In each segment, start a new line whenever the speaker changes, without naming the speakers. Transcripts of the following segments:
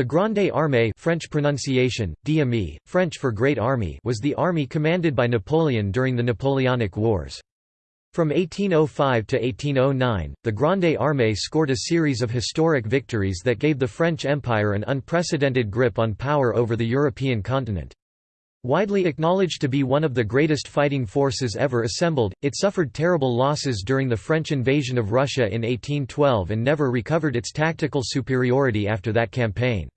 The Grande Armée French pronunciation, DME, French for Great Army was the army commanded by Napoleon during the Napoleonic Wars. From 1805 to 1809, the Grande Armée scored a series of historic victories that gave the French Empire an unprecedented grip on power over the European continent. Widely acknowledged to be one of the greatest fighting forces ever assembled, it suffered terrible losses during the French invasion of Russia in 1812 and never recovered its tactical superiority after that campaign.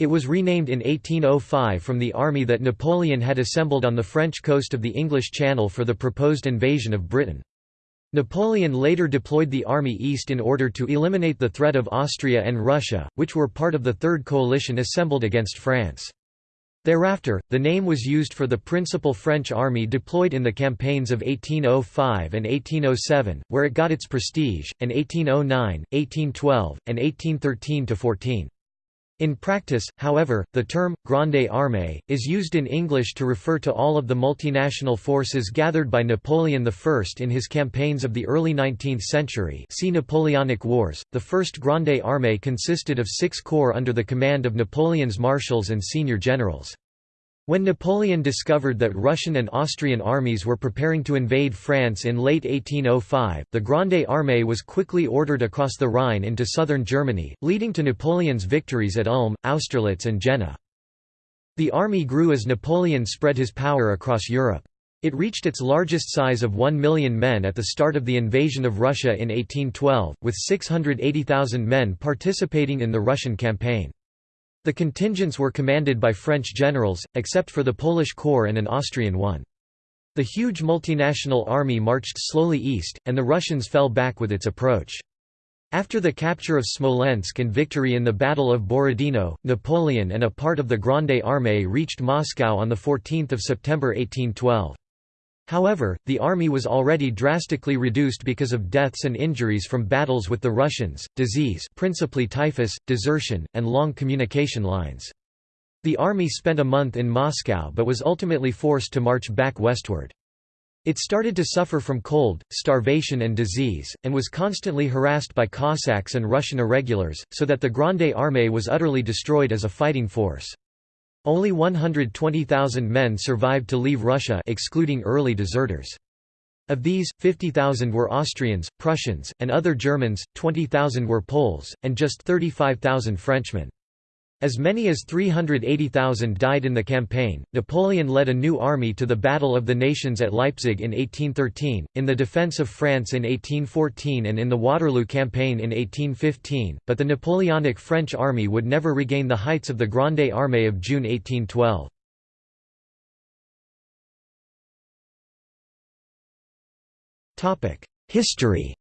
It was renamed in 1805 from the army that Napoleon had assembled on the French coast of the English Channel for the proposed invasion of Britain. Napoleon later deployed the army east in order to eliminate the threat of Austria and Russia, which were part of the Third Coalition assembled against France. Thereafter, the name was used for the principal French army deployed in the campaigns of 1805 and 1807, where it got its prestige, oh and 1809, 1812, and 1813–14. In practice, however, the term, Grande Armée, is used in English to refer to all of the multinational forces gathered by Napoleon I in his campaigns of the early 19th century see Napoleonic Wars. The first Grande Armée consisted of six corps under the command of Napoleon's marshals and senior generals. When Napoleon discovered that Russian and Austrian armies were preparing to invade France in late 1805, the Grande Armée was quickly ordered across the Rhine into southern Germany, leading to Napoleon's victories at Ulm, Austerlitz and Jena. The army grew as Napoleon spread his power across Europe. It reached its largest size of 1 million men at the start of the invasion of Russia in 1812, with 680,000 men participating in the Russian campaign. The contingents were commanded by French generals, except for the Polish corps and an Austrian one. The huge multinational army marched slowly east, and the Russians fell back with its approach. After the capture of Smolensk and victory in the Battle of Borodino, Napoleon and a part of the Grande Armée reached Moscow on 14 September 1812. However, the army was already drastically reduced because of deaths and injuries from battles with the Russians, disease principally typhus, desertion, and long communication lines. The army spent a month in Moscow but was ultimately forced to march back westward. It started to suffer from cold, starvation and disease, and was constantly harassed by Cossacks and Russian irregulars, so that the Grande Armée was utterly destroyed as a fighting force. Only 120,000 men survived to leave Russia excluding early deserters. Of these, 50,000 were Austrians, Prussians, and other Germans, 20,000 were Poles, and just 35,000 Frenchmen. As many as 380,000 died in the campaign. Napoleon led a new army to the Battle of the Nations at Leipzig in 1813, in the defense of France in 1814, and in the Waterloo campaign in 1815, but the Napoleonic French army would never regain the heights of the Grande Armée of June 1812. History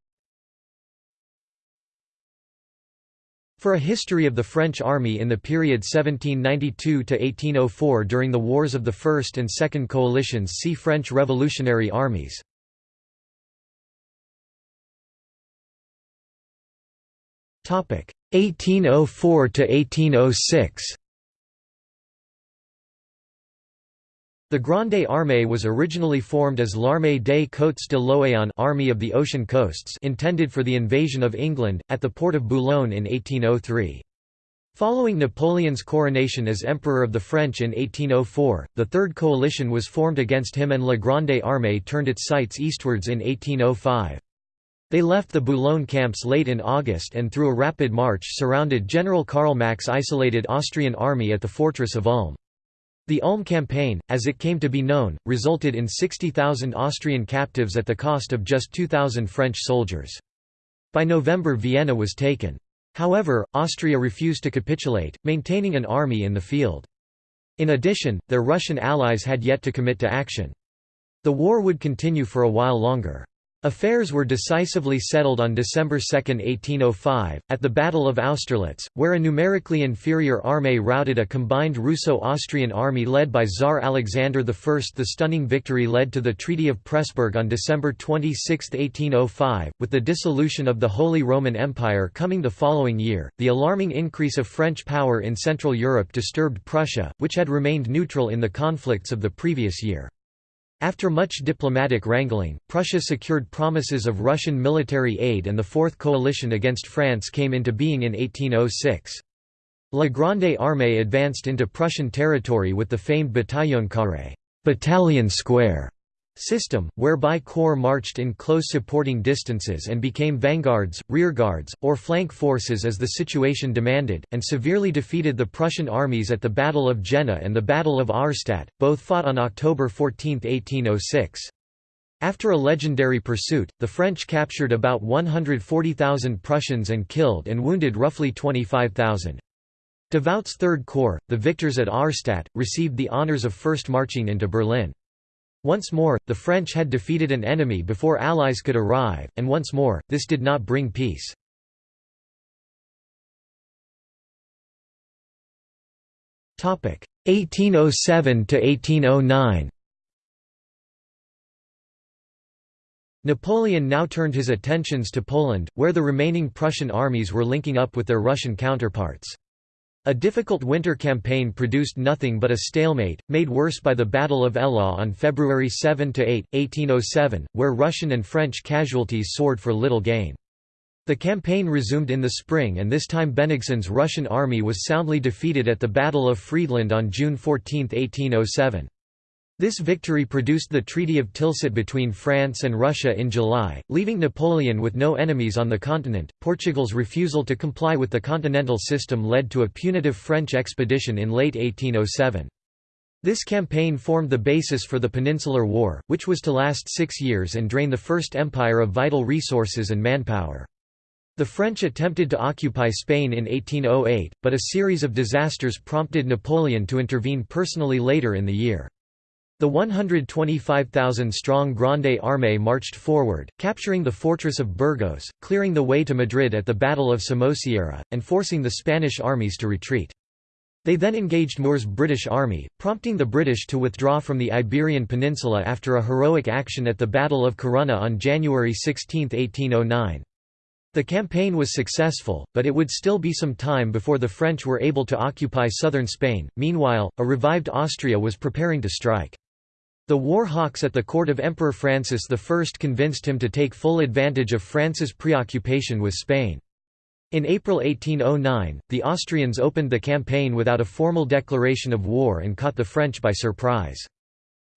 For a history of the French army in the period 1792–1804 during the wars of the First and Second Coalitions see French Revolutionary Armies. Topic 1804 to 1806. The Grande Armée was originally formed as l'Armée des Côtes de l'Océan Army of the Ocean Coasts intended for the invasion of England, at the port of Boulogne in 1803. Following Napoleon's coronation as Emperor of the French in 1804, the Third Coalition was formed against him and La Grande Armée turned its sights eastwards in 1805. They left the Boulogne camps late in August and through a rapid march surrounded General Karl Mack's isolated Austrian army at the fortress of Ulm. The Ulm campaign, as it came to be known, resulted in 60,000 Austrian captives at the cost of just 2,000 French soldiers. By November Vienna was taken. However, Austria refused to capitulate, maintaining an army in the field. In addition, their Russian allies had yet to commit to action. The war would continue for a while longer. Affairs were decisively settled on December 2, 1805, at the Battle of Austerlitz, where a numerically inferior army routed a combined Russo-Austrian army led by Tsar Alexander I. The stunning victory led to the Treaty of Pressburg on December 26, 1805, with the dissolution of the Holy Roman Empire coming the following year. The alarming increase of French power in Central Europe disturbed Prussia, which had remained neutral in the conflicts of the previous year. After much diplomatic wrangling, Prussia secured promises of Russian military aid and the Fourth Coalition against France came into being in 1806. La Grande Armée advanced into Prussian territory with the famed Bataillon Carré battalion square system, whereby corps marched in close supporting distances and became vanguards, rearguards, or flank forces as the situation demanded, and severely defeated the Prussian armies at the Battle of Jena and the Battle of Auerstedt, both fought on October 14, 1806. After a legendary pursuit, the French captured about 140,000 Prussians and killed and wounded roughly 25,000. Davout's Third Corps, the victors at Auerstedt, received the honours of first marching into Berlin. Once more, the French had defeated an enemy before Allies could arrive, and once more, this did not bring peace. Topic 1807 to 1809. Napoleon now turned his attentions to Poland, where the remaining Prussian armies were linking up with their Russian counterparts. A difficult winter campaign produced nothing but a stalemate, made worse by the Battle of Eylau on February 7–8, 1807, where Russian and French casualties soared for little gain. The campaign resumed in the spring and this time Bennigsen's Russian army was soundly defeated at the Battle of Friedland on June 14, 1807. This victory produced the Treaty of Tilsit between France and Russia in July, leaving Napoleon with no enemies on the continent. Portugal's refusal to comply with the continental system led to a punitive French expedition in late 1807. This campaign formed the basis for the Peninsular War, which was to last six years and drain the First Empire of vital resources and manpower. The French attempted to occupy Spain in 1808, but a series of disasters prompted Napoleon to intervene personally later in the year. The 125,000-strong Grande Armée marched forward, capturing the fortress of Burgos, clearing the way to Madrid at the Battle of Somosierra, and forcing the Spanish armies to retreat. They then engaged Moore's British army, prompting the British to withdraw from the Iberian Peninsula after a heroic action at the Battle of Corunna on January 16, 1809. The campaign was successful, but it would still be some time before the French were able to occupy southern Spain. Meanwhile, a revived Austria was preparing to strike. The war hawks at the court of Emperor Francis I convinced him to take full advantage of France's preoccupation with Spain. In April 1809, the Austrians opened the campaign without a formal declaration of war and caught the French by surprise.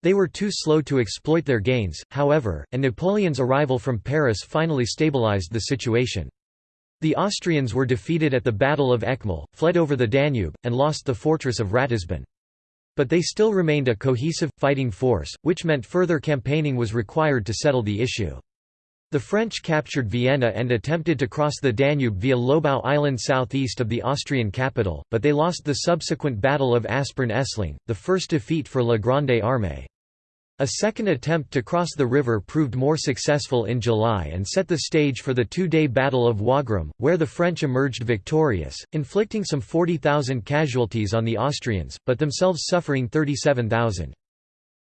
They were too slow to exploit their gains, however, and Napoleon's arrival from Paris finally stabilized the situation. The Austrians were defeated at the Battle of Eckmühl, fled over the Danube, and lost the fortress of Ratisbon. But they still remained a cohesive, fighting force, which meant further campaigning was required to settle the issue. The French captured Vienna and attempted to cross the Danube via Lobau Island southeast of the Austrian capital, but they lost the subsequent Battle of Aspern-Essling, the first defeat for La Grande Armée. A second attempt to cross the river proved more successful in July and set the stage for the two-day Battle of Wagram, where the French emerged victorious, inflicting some 40,000 casualties on the Austrians, but themselves suffering 37,000.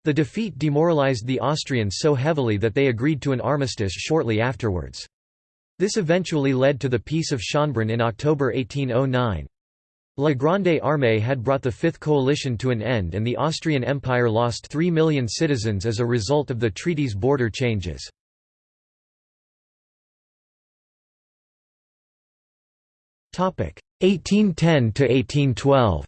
The defeat demoralized the Austrians so heavily that they agreed to an armistice shortly afterwards. This eventually led to the Peace of Schönbrunn in October 1809. La Grande Armée had brought the Fifth Coalition to an end and the Austrian Empire lost 3 million citizens as a result of the treaty's border changes. Topic 1810 to 1812.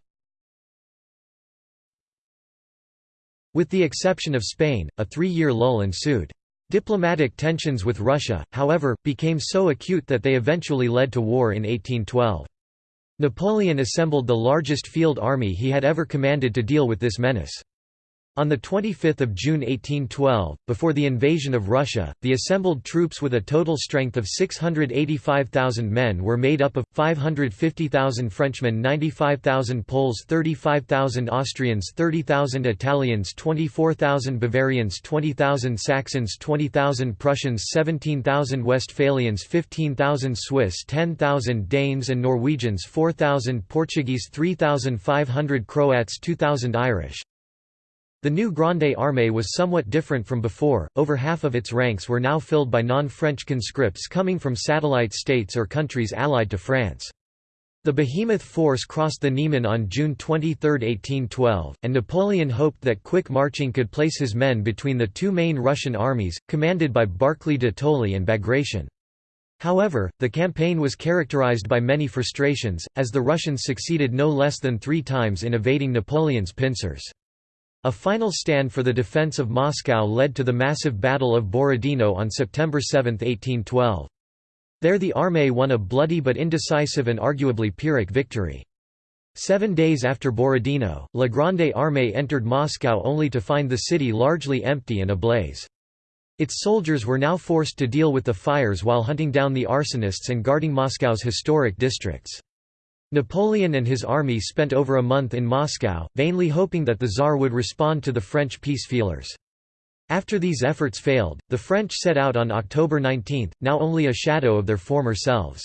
With the exception of Spain, a three-year lull ensued. Diplomatic tensions with Russia, however, became so acute that they eventually led to war in 1812. Napoleon assembled the largest field army he had ever commanded to deal with this menace. On 25 June 1812, before the invasion of Russia, the assembled troops with a total strength of 685,000 men were made up of, 550,000 Frenchmen 95,000 Poles 35,000 Austrians 30,000 Italians 24,000 Bavarians 20,000 Saxons 20,000 Prussians 17,000 Westphalians 15,000 Swiss 10,000 Danes and Norwegians 4,000 Portuguese 3,500 Croats 2,000 Irish. The new Grande Armée was somewhat different from before, over half of its ranks were now filled by non-French conscripts coming from satellite states or countries allied to France. The behemoth force crossed the Niemen on June 23, 1812, and Napoleon hoped that quick marching could place his men between the two main Russian armies, commanded by Barclay de Tolly and Bagration. However, the campaign was characterized by many frustrations, as the Russians succeeded no less than three times in evading Napoleon's pincers. A final stand for the defense of Moscow led to the massive Battle of Borodino on September 7, 1812. There the armée won a bloody but indecisive and arguably Pyrrhic victory. Seven days after Borodino, La Grande Armée entered Moscow only to find the city largely empty and ablaze. Its soldiers were now forced to deal with the fires while hunting down the arsonists and guarding Moscow's historic districts. Napoleon and his army spent over a month in Moscow, vainly hoping that the Tsar would respond to the French peace feelers. After these efforts failed, the French set out on October 19, now only a shadow of their former selves.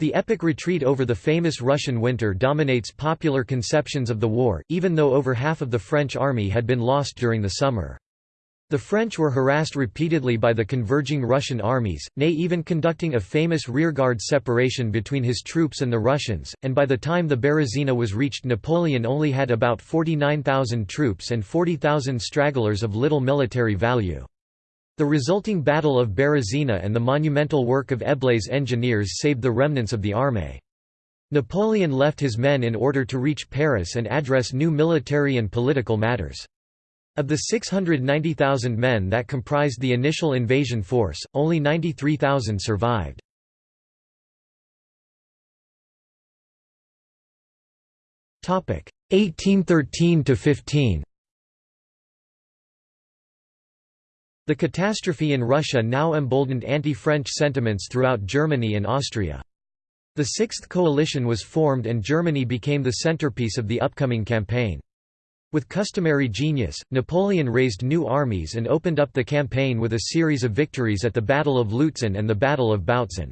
The epic retreat over the famous Russian winter dominates popular conceptions of the war, even though over half of the French army had been lost during the summer. The French were harassed repeatedly by the converging Russian armies, Ney even conducting a famous rearguard separation between his troops and the Russians, and by the time the Berezina was reached Napoleon only had about 49,000 troops and 40,000 stragglers of little military value. The resulting Battle of Berezina and the monumental work of Eblé's engineers saved the remnants of the armée. Napoleon left his men in order to reach Paris and address new military and political matters. Of the 690,000 men that comprised the initial invasion force, only 93,000 survived. Topic 1813 to 15. The catastrophe in Russia now emboldened anti-French sentiments throughout Germany and Austria. The Sixth Coalition was formed and Germany became the centerpiece of the upcoming campaign. With customary genius, Napoleon raised new armies and opened up the campaign with a series of victories at the Battle of Lutzen and the Battle of Bautzen.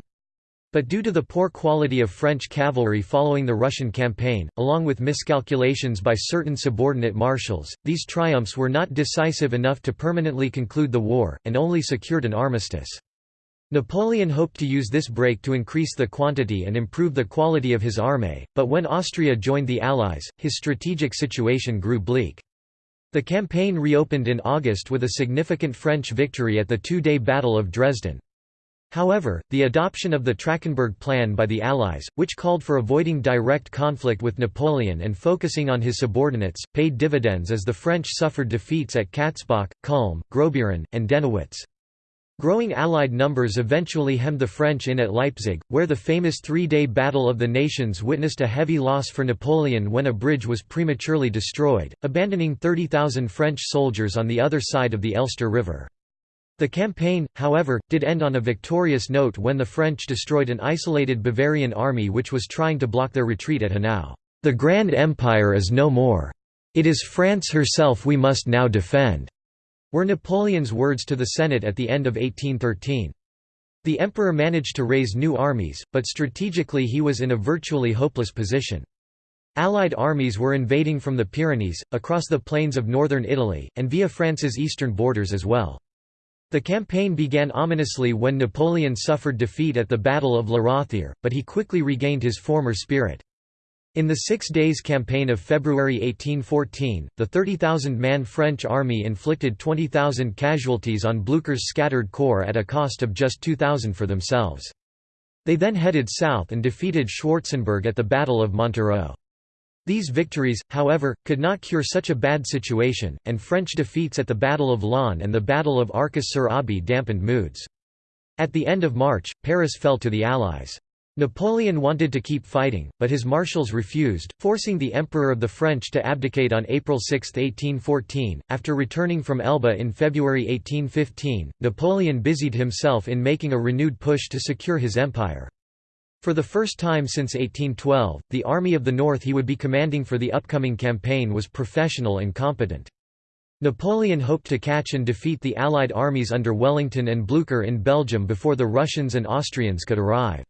But due to the poor quality of French cavalry following the Russian campaign, along with miscalculations by certain subordinate marshals, these triumphs were not decisive enough to permanently conclude the war, and only secured an armistice. Napoleon hoped to use this break to increase the quantity and improve the quality of his army, but when Austria joined the Allies, his strategic situation grew bleak. The campaign reopened in August with a significant French victory at the two-day Battle of Dresden. However, the adoption of the Trachenberg Plan by the Allies, which called for avoiding direct conflict with Napoleon and focusing on his subordinates, paid dividends as the French suffered defeats at Katzbach, Kulm, Gross-Beeren, and Dennewitz. Growing Allied numbers eventually hemmed the French in at Leipzig, where the famous three-day Battle of the Nations witnessed a heavy loss for Napoleon when a bridge was prematurely destroyed, abandoning 30,000 French soldiers on the other side of the Elster River. The campaign, however, did end on a victorious note when the French destroyed an isolated Bavarian army which was trying to block their retreat at Hanau. "'The Grand Empire is no more. It is France herself we must now defend.' Were Napoleon's words to the Senate at the end of 1813. The emperor managed to raise new armies, but strategically he was in a virtually hopeless position. Allied armies were invading from the Pyrenees, across the plains of northern Italy, and via France's eastern borders as well. The campaign began ominously when Napoleon suffered defeat at the Battle of La but he quickly regained his former spirit. In the Six Days Campaign of February 1814, the 30,000-man French army inflicted 20,000 casualties on Blücher's scattered corps at a cost of just 2,000 for themselves. They then headed south and defeated Schwarzenberg at the Battle of Montereau. These victories, however, could not cure such a bad situation, and French defeats at the Battle of Laon and the Battle of Arcis-sur-Aube dampened moods. At the end of March, Paris fell to the Allies. Napoleon wanted to keep fighting, but his marshals refused, forcing the Emperor of the French to abdicate on April 6, 1814. After returning from Elba in February 1815, Napoleon busied himself in making a renewed push to secure his empire. For the first time since 1812, the Army of the North he would be commanding for the upcoming campaign was professional and competent. Napoleon hoped to catch and defeat the Allied armies under Wellington and Blücher in Belgium before the Russians and Austrians could arrive.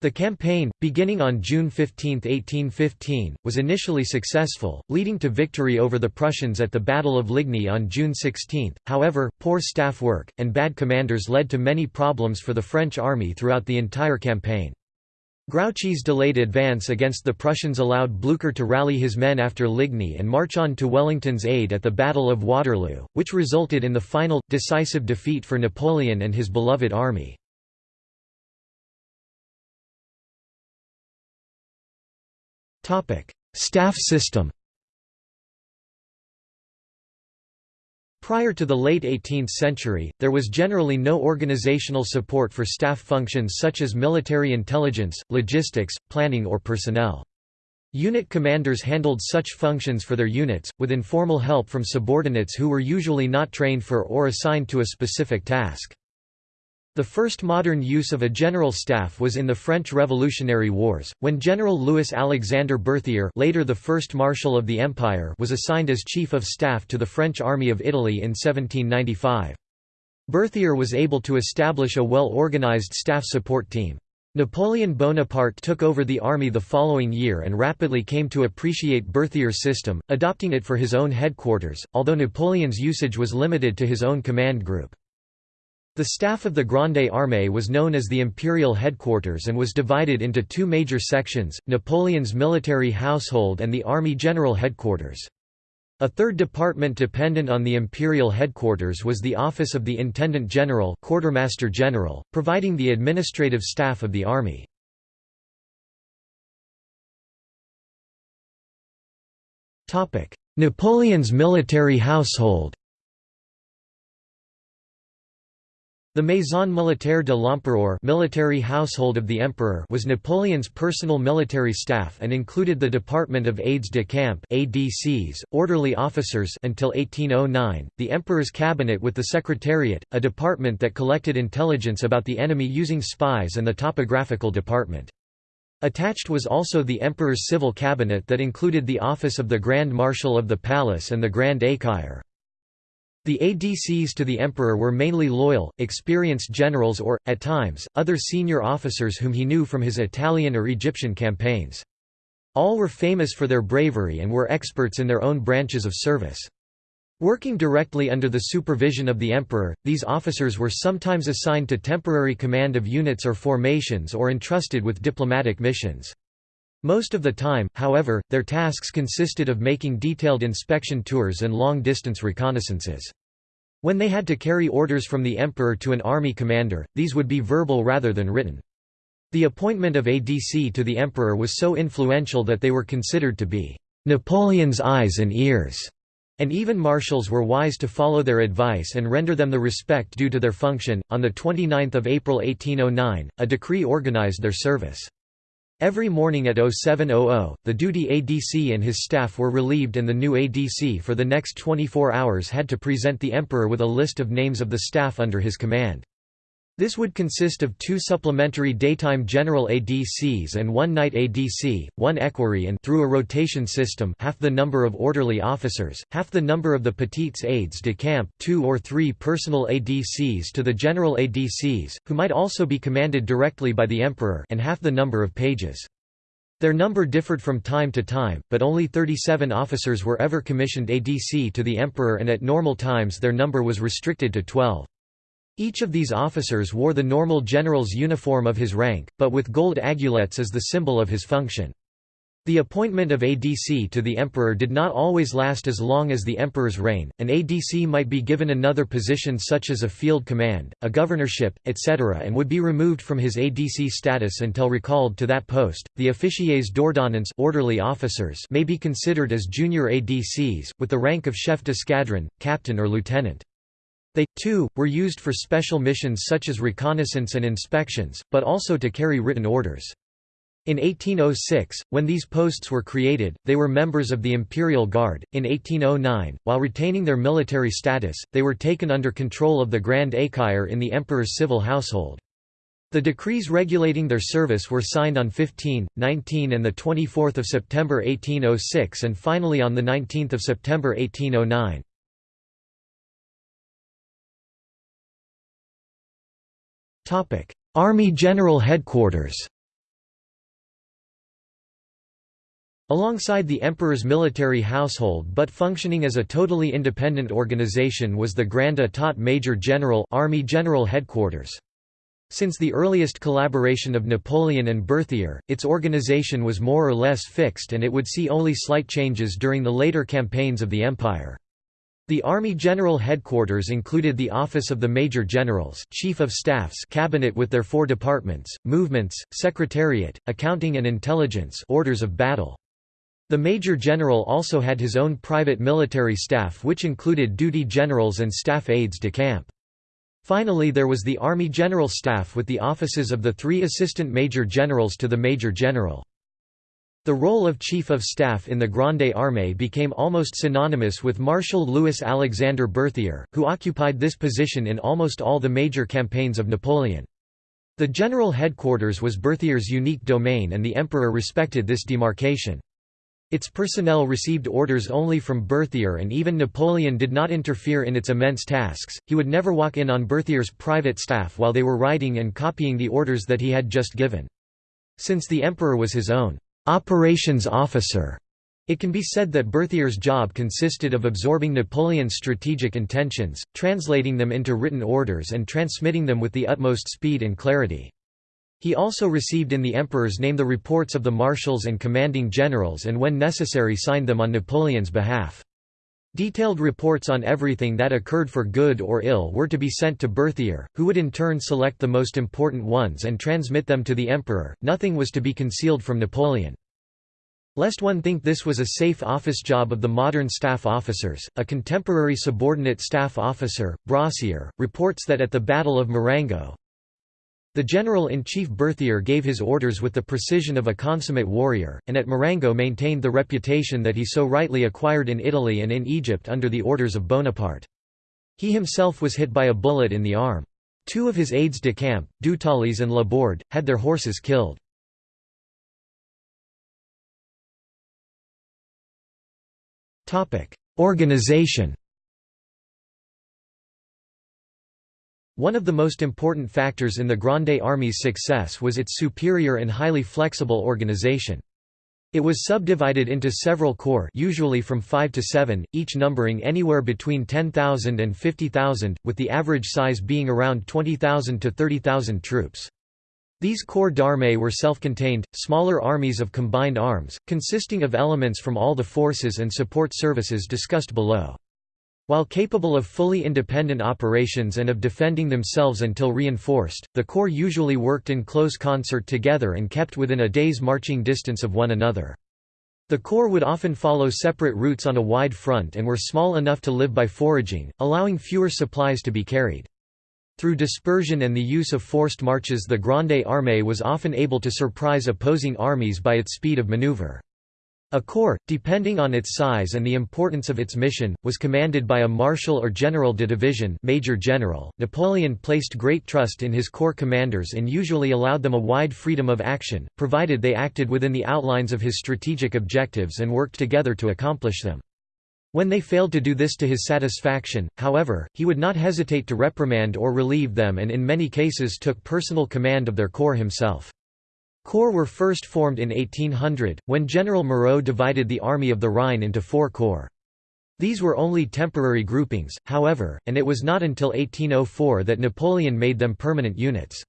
The campaign, beginning on June 15, 1815, was initially successful, leading to victory over the Prussians at the Battle of Ligny on June 16. However, poor staff work, and bad commanders led to many problems for the French army throughout the entire campaign. Grouchy's delayed advance against the Prussians allowed Blücher to rally his men after Ligny and march on to Wellington's aid at the Battle of Waterloo, which resulted in the final, decisive defeat for Napoleon and his beloved army. Staff system Prior to the late 18th century, there was generally no organizational support for staff functions such as military intelligence, logistics, planning or personnel. Unit commanders handled such functions for their units, with informal help from subordinates who were usually not trained for or assigned to a specific task. The first modern use of a general staff was in the French Revolutionary Wars, when General Louis-Alexandre Berthier later the first Marshal of the Empire was assigned as Chief of Staff to the French Army of Italy in 1795. Berthier was able to establish a well-organized staff support team. Napoleon Bonaparte took over the army the following year and rapidly came to appreciate Berthier's system, adopting it for his own headquarters, although Napoleon's usage was limited to his own command group. The staff of the Grande Armée was known as the Imperial Headquarters and was divided into two major sections, Napoleon's military household and the Army General Headquarters. A third department dependent on the imperial headquarters was the office of the Intendant General Quartermaster General, providing the administrative staff of the army. Napoleon's military household The Maison Militaire de l'Empereur military household of the Emperor was Napoleon's personal military staff and included the Department of Aides de Camp ADCs, orderly officers until 1809, the Emperor's cabinet with the Secretariat, a department that collected intelligence about the enemy using spies and the topographical department. Attached was also the Emperor's civil cabinet that included the office of the Grand Marshal of the Palace and the Grand Écuyer. The ADCs to the emperor were mainly loyal, experienced generals or, at times, other senior officers whom he knew from his Italian or Egyptian campaigns. All were famous for their bravery and were experts in their own branches of service. Working directly under the supervision of the emperor, these officers were sometimes assigned to temporary command of units or formations or entrusted with diplomatic missions. Most of the time, however, their tasks consisted of making detailed inspection tours and long-distance reconnaissances. When they had to carry orders from the emperor to an army commander, these would be verbal rather than written. The appointment of ADC to the emperor was so influential that they were considered to be Napoleon's eyes and ears, and even marshals were wise to follow their advice and render them the respect due to their function. On the 29th of April 1809, a decree organized their service. Every morning at 0700, the duty ADC and his staff were relieved and the new ADC for the next 24 hours had to present the emperor with a list of names of the staff under his command. This would consist of two supplementary daytime general ADCs and one night ADC, one equerry and through a rotation system half the number of orderly officers, half the number of the petites aides de camp two or three personal ADCs to the general ADCs, who might also be commanded directly by the emperor and half the number of pages. Their number differed from time to time, but only 37 officers were ever commissioned ADC to the emperor and at normal times their number was restricted to 12. Each of these officers wore the normal general's uniform of his rank, but with gold aiguillettes as the symbol of his function. The appointment of ADC to the emperor did not always last as long as the emperor's reign. An ADC might be given another position such as a field command, a governorship, etc., and would be removed from his ADC status until recalled to that post. The officiers d'ordonnance orderly officers may be considered as junior ADCs, with the rank of chef d'escadron, captain or lieutenant. They, too, were used for special missions such as reconnaissance and inspections, but also to carry written orders. In 1806, when these posts were created, they were members of the Imperial Guard. In 1809, while retaining their military status, they were taken under control of the Grand Écuyer in the emperor's civil household. The decrees regulating their service were signed on 15, 19 and 24 September 1806 and finally on 19 September 1809. Army General Headquarters Alongside the emperor's military household but functioning as a totally independent organization was the Grand État Major General Army General Headquarters. Since the earliest collaboration of Napoleon and Berthier, its organization was more or less fixed and it would see only slight changes during the later campaigns of the empire. The Army General Headquarters included the Office of the Major Generals, Chief of Staffs cabinet with their four departments, movements, secretariat, accounting and intelligence orders of battle. The Major General also had his own private military staff which included duty generals and staff aides de camp. Finally there was the Army General Staff with the offices of the three assistant major generals to the Major General. The role of Chief of Staff in the Grande Armée became almost synonymous with Marshal Louis Alexandre Berthier, who occupied this position in almost all the major campaigns of Napoleon. The general headquarters was Berthier's unique domain and the emperor respected this demarcation. Its personnel received orders only from Berthier and even Napoleon did not interfere in its immense tasks, he would never walk in on Berthier's private staff while they were writing and copying the orders that he had just given. Since the emperor was his own operations officer, it can be said that Berthier's job consisted of absorbing Napoleon's strategic intentions, translating them into written orders and transmitting them with the utmost speed and clarity. He also received in the emperor's name the reports of the marshals and commanding generals and when necessary signed them on Napoleon's behalf. Detailed reports on everything that occurred for good or ill were to be sent to Berthier, who would in turn select the most important ones and transmit them to the emperor. Nothing was to be concealed from Napoleon. Lest one think this was a safe office job of the modern staff officers, a contemporary subordinate staff officer, Brossier, reports that at the Battle of Marengo, the general-in-chief Berthier gave his orders with the precision of a consummate warrior, and at Marengo maintained the reputation that he so rightly acquired in Italy and in Egypt under the orders of Bonaparte. He himself was hit by a bullet in the arm. Two of his aides de camp, Dutaillis and Laborde, had their horses killed. Organization One of the most important factors in the Grande Army's success was its superior and highly flexible organization. It was subdivided into several corps usually from 5 to 7, each numbering anywhere between 10,000 and 50,000, with the average size being around 20,000 to 30,000 troops. These corps d'armée were self-contained, smaller armies of combined arms, consisting of elements from all the forces and support services discussed below. While capable of fully independent operations and of defending themselves until reinforced, the corps usually worked in close concert together and kept within a day's marching distance of one another. The corps would often follow separate routes on a wide front and were small enough to live by foraging, allowing fewer supplies to be carried. Through dispersion and the use of forced marches the Grande Armée was often able to surprise opposing armies by its speed of maneuver. A corps, depending on its size and the importance of its mission, was commanded by a marshal or general de division major general. Napoleon placed great trust in his corps commanders and usually allowed them a wide freedom of action, provided they acted within the outlines of his strategic objectives and worked together to accomplish them. When they failed to do this to his satisfaction, however, he would not hesitate to reprimand or relieve them and in many cases took personal command of their corps himself. Corps were first formed in 1800, when General Moreau divided the Army of the Rhine into four corps. These were only temporary groupings, however, and it was not until 1804 that Napoleon made them permanent units.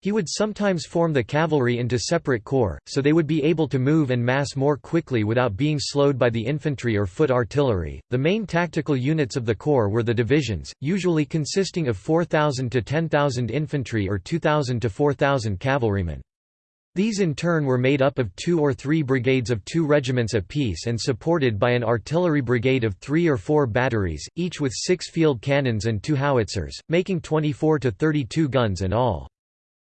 He would sometimes form the cavalry into separate corps, so they would be able to move and mass more quickly without being slowed by the infantry or foot artillery. The main tactical units of the corps were the divisions, usually consisting of 4,000 to 10,000 infantry or 2,000 to 4,000 cavalrymen. These in turn were made up of two or three brigades of two regiments apiece and supported by an artillery brigade of three or four batteries, each with six field cannons and two howitzers, making 24 to 32 guns in all.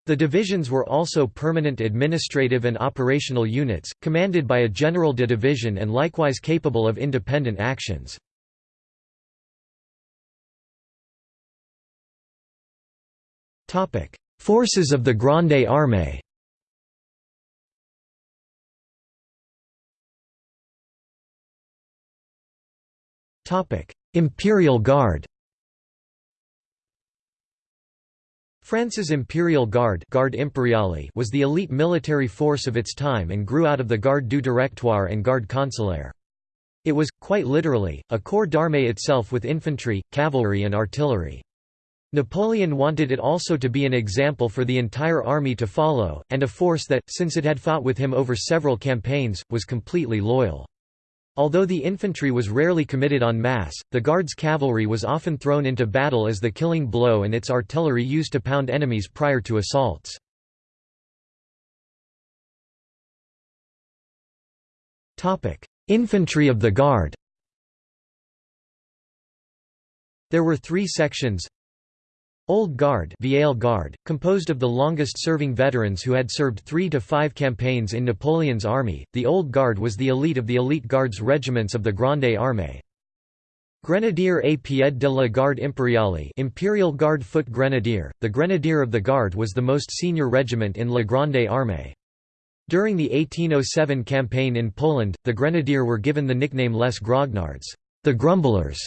The divisions were also permanent administrative and operational units, commanded by a general de division and likewise capable of independent actions. Forces of the Grande Armée Imperial Guard France's Imperial Guard was the elite military force of its time and grew out of the Garde du Directoire and Garde Consulaire. It was, quite literally, a corps d'armée itself with infantry, cavalry and artillery. Napoleon wanted it also to be an example for the entire army to follow, and a force that, since it had fought with him over several campaigns, was completely loyal. Although the infantry was rarely committed en masse, the Guards' cavalry was often thrown into battle as the killing blow and its artillery used to pound enemies prior to assaults. Infantry of the Guard. There were three sections Old Guard, Guard composed of the longest-serving veterans who had served three to five campaigns in Napoleon's army, the Old Guard was the elite of the elite guards regiments of the Grande Armée. Grenadier à pied de la Garde Impériale Imperial Guard Foot Grenadier, the Grenadier of the Guard was the most senior regiment in La Grande Armée. During the 1807 campaign in Poland, the Grenadier were given the nickname Les Grognards the Grumblers",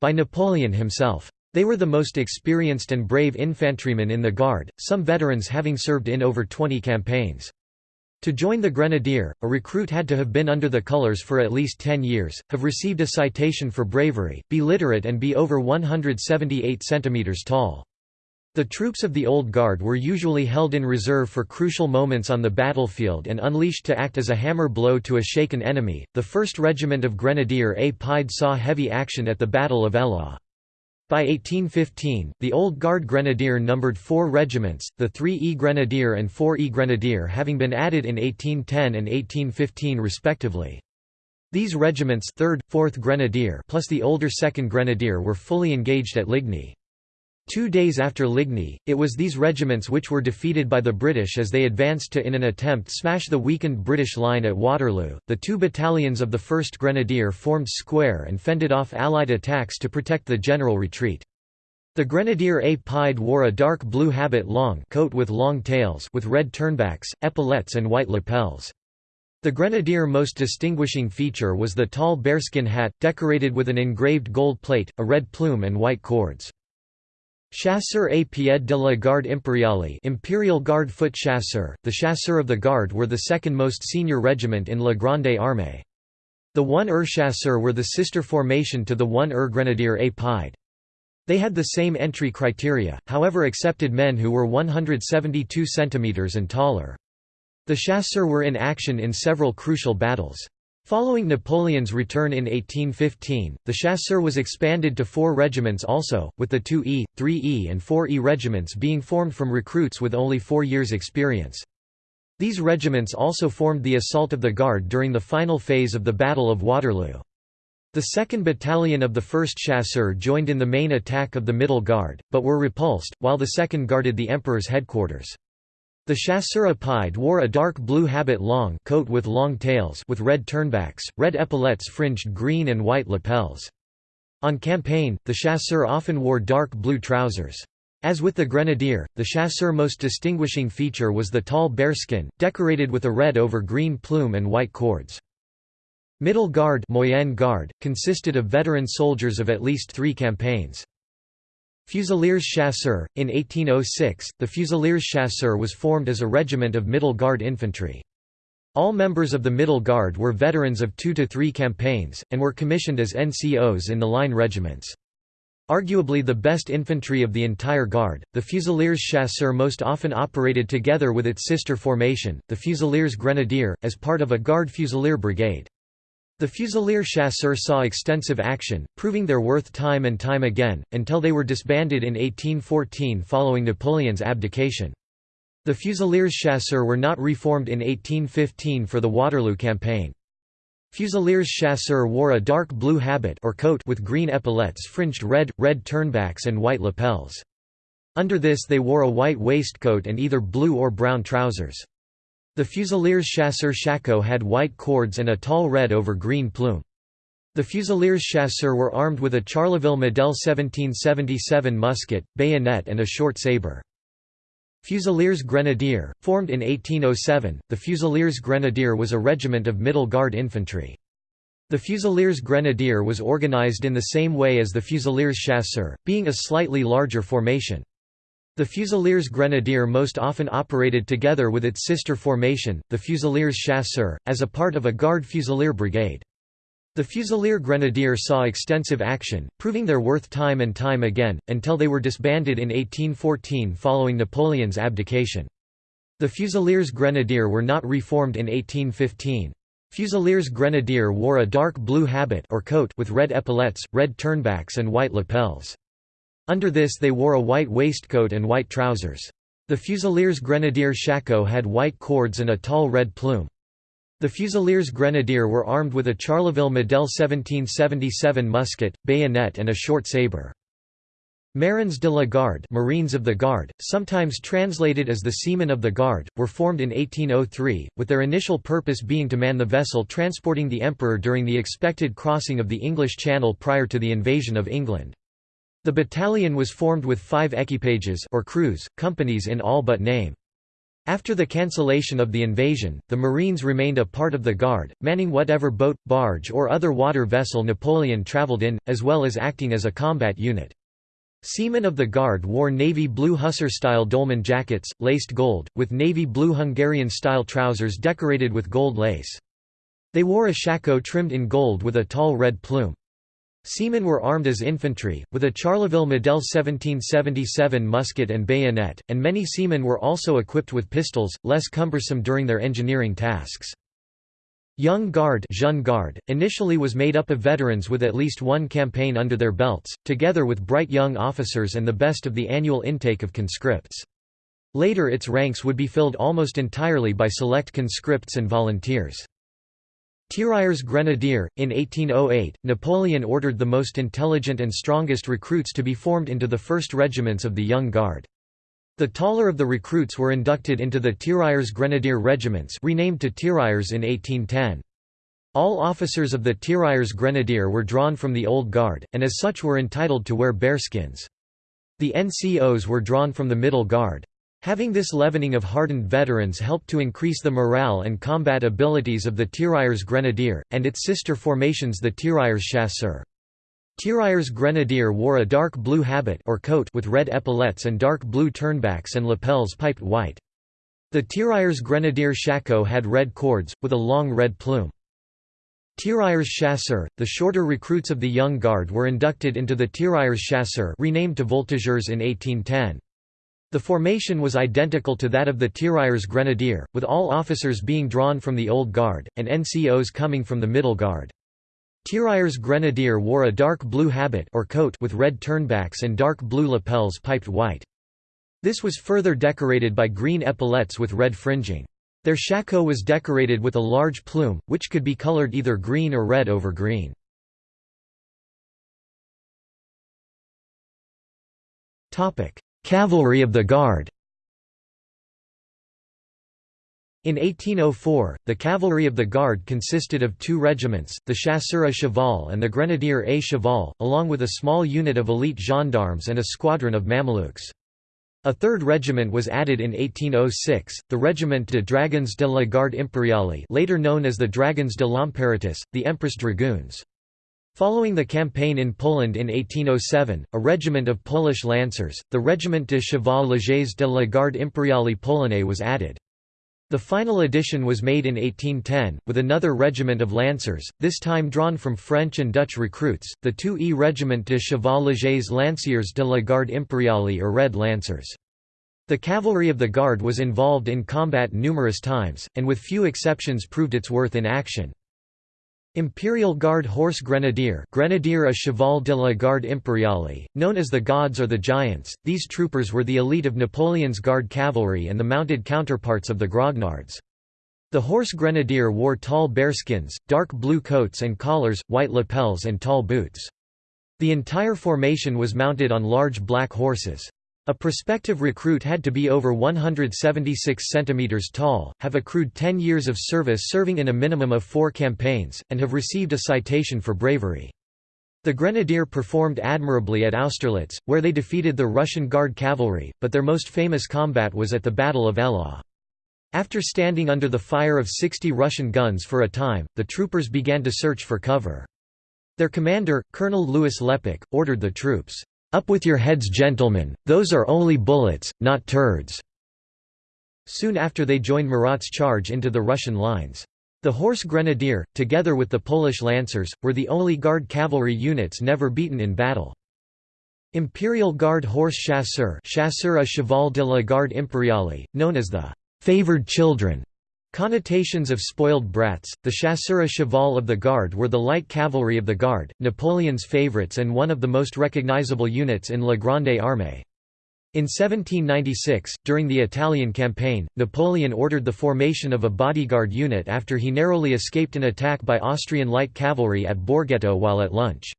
by Napoleon himself. They were the most experienced and brave infantrymen in the Guard, some veterans having served in over 20 campaigns. To join the Grenadier, a recruit had to have been under the colours for at least 10 years, have received a citation for bravery, be literate and be over 178 cm tall. The troops of the Old Guard were usually held in reserve for crucial moments on the battlefield and unleashed to act as a hammer blow to a shaken enemy. The 1st Regiment of Grenadier à Pied saw heavy action at the Battle of Eylau. By 1815, the Old Guard Grenadier numbered four regiments, the 3E Grenadier and 4E Grenadier having been added in 1810 and 1815 respectively. These regiments 3rd, 4th Grenadier plus the older 2nd Grenadier were fully engaged at Ligny. Two days after Ligny, it was these regiments which were defeated by the British as they advanced to in an attempt smash the weakened British line at Waterloo. The two battalions of the 1st Grenadier formed square and fended off Allied attacks to protect the general retreat. The Grenadier à Pied wore a dark blue habit long coat with long tails with red turnbacks, epaulettes and white lapels. The Grenadier most distinguishing feature was the tall bearskin hat, decorated with an engraved gold plate, a red plume and white cords. Chasseurs à pied de la Garde Impériale Imperial Guard Foot Chasseurs, the Chasseurs of the Guard were the second most senior regiment in La Grande Armée. The 1er Chasseurs were the sister formation to the 1er Grenadier à Pied. They had the same entry criteria, however accepted men who were 172 cm and taller. The Chasseurs were in action in several crucial battles. Following Napoleon's return in 1815, the chasseur was expanded to four regiments also, with the 2E, 3E and 4E regiments being formed from recruits with only four years' experience. These regiments also formed the assault of the Guard during the final phase of the Battle of Waterloo. The 2nd Battalion of the 1st Chasseur joined in the main attack of the Middle Guard, but were repulsed, while the 2nd guarded the Emperor's headquarters. The chasseur pied wore a dark blue habit long coat with long tails with red turnbacks, red epaulettes fringed green and white lapels. On campaign, the chasseur often wore dark blue trousers. As with the grenadier, the chasseur most distinguishing feature was the tall bearskin, decorated with a red over green plume and white cords. Middle Guard, Moyenne Guard consisted of veteran soldiers of at least three campaigns. Fusiliers Chasseurs. In 1806, the Fusiliers Chasseurs was formed as a regiment of Middle Guard infantry. All members of the Middle Guard were veterans of two to three campaigns, and were commissioned as NCOs in the line regiments. Arguably the best infantry of the entire Guard, the Fusiliers Chasseurs most often operated together with its sister formation, the Fusiliers Grenadier, as part of a Guard Fusilier Brigade. The Fusilier Chasseurs saw extensive action, proving their worth time and time again, until they were disbanded in 1814 following Napoleon's abdication. The Fusiliers Chasseurs were not reformed in 1815 for the Waterloo campaign. Fusiliers Chasseurs wore a dark blue habit or coat with green epaulettes fringed red, red turnbacks and white lapels. Under this they wore a white waistcoat and either blue or brown trousers. The Fusiliers Chasseur Shako had white cords and a tall red over green plume. The Fusiliers Chasseur were armed with a Charleville Model 1777 musket, bayonet and a short sabre. Fusiliers Grenadier, formed in 1807, the Fusiliers Grenadier was a regiment of Middle Guard infantry. The Fusiliers Grenadier was organized in the same way as the Fusiliers Chasseur, being a slightly larger formation. The Fusiliers Grenadier most often operated together with its sister formation, the Fusiliers Chasseurs, as a part of a Guard Fusilier Brigade. The Fusilier Grenadier saw extensive action, proving their worth time and time again, until they were disbanded in 1814 following Napoleon's abdication. The Fusiliers Grenadier were not reformed in 1815. Fusiliers Grenadier wore a dark blue habit or coat with red epaulettes, red turnbacks and white lapels. Under this they wore a white waistcoat and white trousers. The Fusiliers Grenadier Shako had white cords and a tall red plume. The Fusiliers Grenadier were armed with a Charleville Model 1777 musket, bayonet and a short sabre. Marins de la Garde Marines of the Guard, sometimes translated as the Seamen of the Guard, were formed in 1803, with their initial purpose being to man the vessel transporting the Emperor during the expected crossing of the English Channel prior to the invasion of England. The battalion was formed with five equipages or crews, companies in all but name. After the cancellation of the invasion, the Marines remained a part of the Guard, manning whatever boat, barge or other water vessel Napoleon travelled in, as well as acting as a combat unit. Seamen of the Guard wore navy blue hussar-style dolman jackets, laced gold, with navy blue Hungarian-style trousers decorated with gold lace. They wore a shako trimmed in gold with a tall red plume. Seamen were armed as infantry, with a Charleville Model 1777 musket and bayonet, and many seamen were also equipped with pistols, less cumbersome during their engineering tasks. Young Guard, Jeune Guard initially was made up of veterans with at least one campaign under their belts, together with bright young officers and the best of the annual intake of conscripts. Later its ranks would be filled almost entirely by select conscripts and volunteers. Tirailleurs Grenadier, in 1808, Napoleon ordered the most intelligent and strongest recruits to be formed into the first regiments of the Young Guard. The taller of the recruits were inducted into the Tirailleurs Grenadier regiments renamed to Tirailleurs in 1810. All officers of the Tirailleurs Grenadier were drawn from the Old Guard, and as such were entitled to wear bearskins. The NCOs were drawn from the Middle Guard. Having this leavening of hardened veterans helped to increase the morale and combat abilities of the Tirailleurs Grenadier, and its sister formations the Tirailleurs Chasseurs. Tirailleurs Grenadier wore a dark blue habit or coat with red epaulets and dark blue turnbacks and lapels piped white. The Tirailleurs Grenadier shako had red cords, with a long red plume. Tirailleurs Chasseurs, the shorter recruits of the Young Guard were inducted into the Tirailleurs Chasseurs renamed to Voltigeurs in 1810. The formation was identical to that of the Tirailleurs Grenadier, with all officers being drawn from the Old Guard, and NCOs coming from the Middle Guard. Tirailleurs Grenadier wore a dark blue habit or coat with red turnbacks and dark blue lapels piped white. This was further decorated by green epaulettes with red fringing. Their shako was decorated with a large plume, which could be colored either green or red over green. Cavalry of the Guard In 1804, the cavalry of the Guard consisted of two regiments, the Chasseurs à Cheval and the Grenadier à Cheval, along with a small unit of elite gendarmes and a squadron of Mamelukes. A third regiment was added in 1806, the Regiment de Dragons de la Garde Impériale later known as the Dragons de l'Impératrice, the Empress Dragoons. Following the campaign in Poland in 1807, a regiment of Polish lancers, the Regiment de Cheval Légers de la Garde Impériale Polonais was added. The final addition was made in 1810, with another regiment of lancers, this time drawn from French and Dutch recruits, the 2e Regiment de Cheval Légers Lanciers de la Garde Impériale or Red Lancers. The cavalry of the Guard was involved in combat numerous times, and with few exceptions proved its worth in action. Imperial Guard Horse Grenadier Grenadier à Cheval de la Garde Impériale, known as the Gods or the Giants, these troopers were the elite of Napoleon's Guard cavalry and the mounted counterparts of the Grognards. The Horse Grenadier wore tall bearskins, dark blue coats and collars, white lapels and tall boots. The entire formation was mounted on large black horses. A prospective recruit had to be over 176 cm tall, have accrued 10 years of service serving in a minimum of four campaigns, and have received a citation for bravery. The Grenadier performed admirably at Austerlitz, where they defeated the Russian Guard cavalry, but their most famous combat was at the Battle of Eylau. After standing under the fire of 60 Russian guns for a time, the troopers began to search for cover. Their commander, Colonel Louis Lepic, ordered the troops, up with your heads gentlemen, those are only bullets, not turds." Soon after they joined Murat's charge into the Russian lines. The Horse Grenadier, together with the Polish Lancers, were the only Guard cavalry units never beaten in battle. Imperial Guard Horse Chasseur Chasseur à Cheval de la Garde Impériale, known as the «favored children», Connotations of spoiled brats, the chasseurs cheval of the Guard were the light cavalry of the Guard, Napoleon's favorites and one of the most recognizable units in La Grande Armée. In 1796, during the Italian campaign, Napoleon ordered the formation of a bodyguard unit after he narrowly escaped an attack by Austrian light cavalry at Borghetto while at lunch.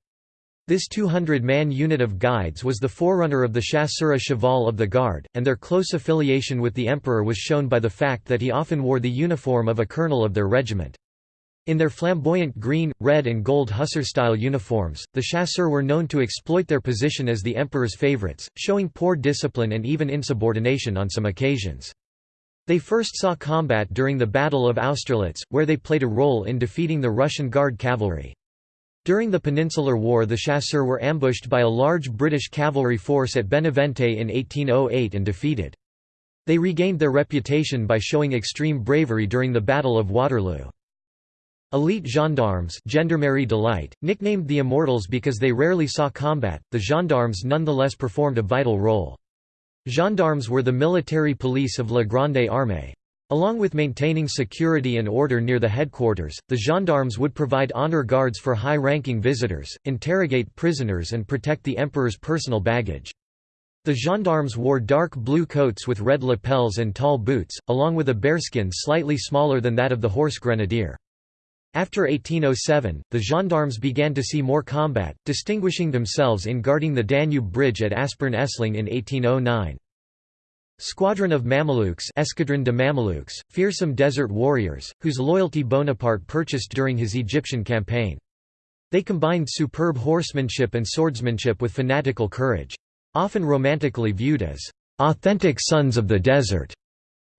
This 200-man unit of guides was the forerunner of the Chasseurs cheval of the Guard, and their close affiliation with the emperor was shown by the fact that he often wore the uniform of a colonel of their regiment. In their flamboyant green, red and gold hussar-style uniforms, the chasseurs were known to exploit their position as the emperor's favorites, showing poor discipline and even insubordination on some occasions. They first saw combat during the Battle of Austerlitz, where they played a role in defeating the Russian Guard cavalry. During the Peninsular War the chasseurs were ambushed by a large British cavalry force at Benavente in 1808 and defeated. They regained their reputation by showing extreme bravery during the Battle of Waterloo. Elite gendarmes Gendarmerie d'élite, nicknamed the Immortals because they rarely saw combat, the gendarmes nonetheless performed a vital role. Gendarmes were the military police of La Grande Armée. Along with maintaining security and order near the headquarters, the gendarmes would provide honor guards for high-ranking visitors, interrogate prisoners and protect the emperor's personal baggage. The gendarmes wore dark blue coats with red lapels and tall boots, along with a bearskin slightly smaller than that of the horse grenadier. After 1807, the gendarmes began to see more combat, distinguishing themselves in guarding the Danube Bridge at Aspern-Essling in 1809. Squadron of Mamelukes Escadron de Mamelukes, fearsome desert warriors, whose loyalty Bonaparte purchased during his Egyptian campaign. They combined superb horsemanship and swordsmanship with fanatical courage. Often romantically viewed as authentic sons of the desert,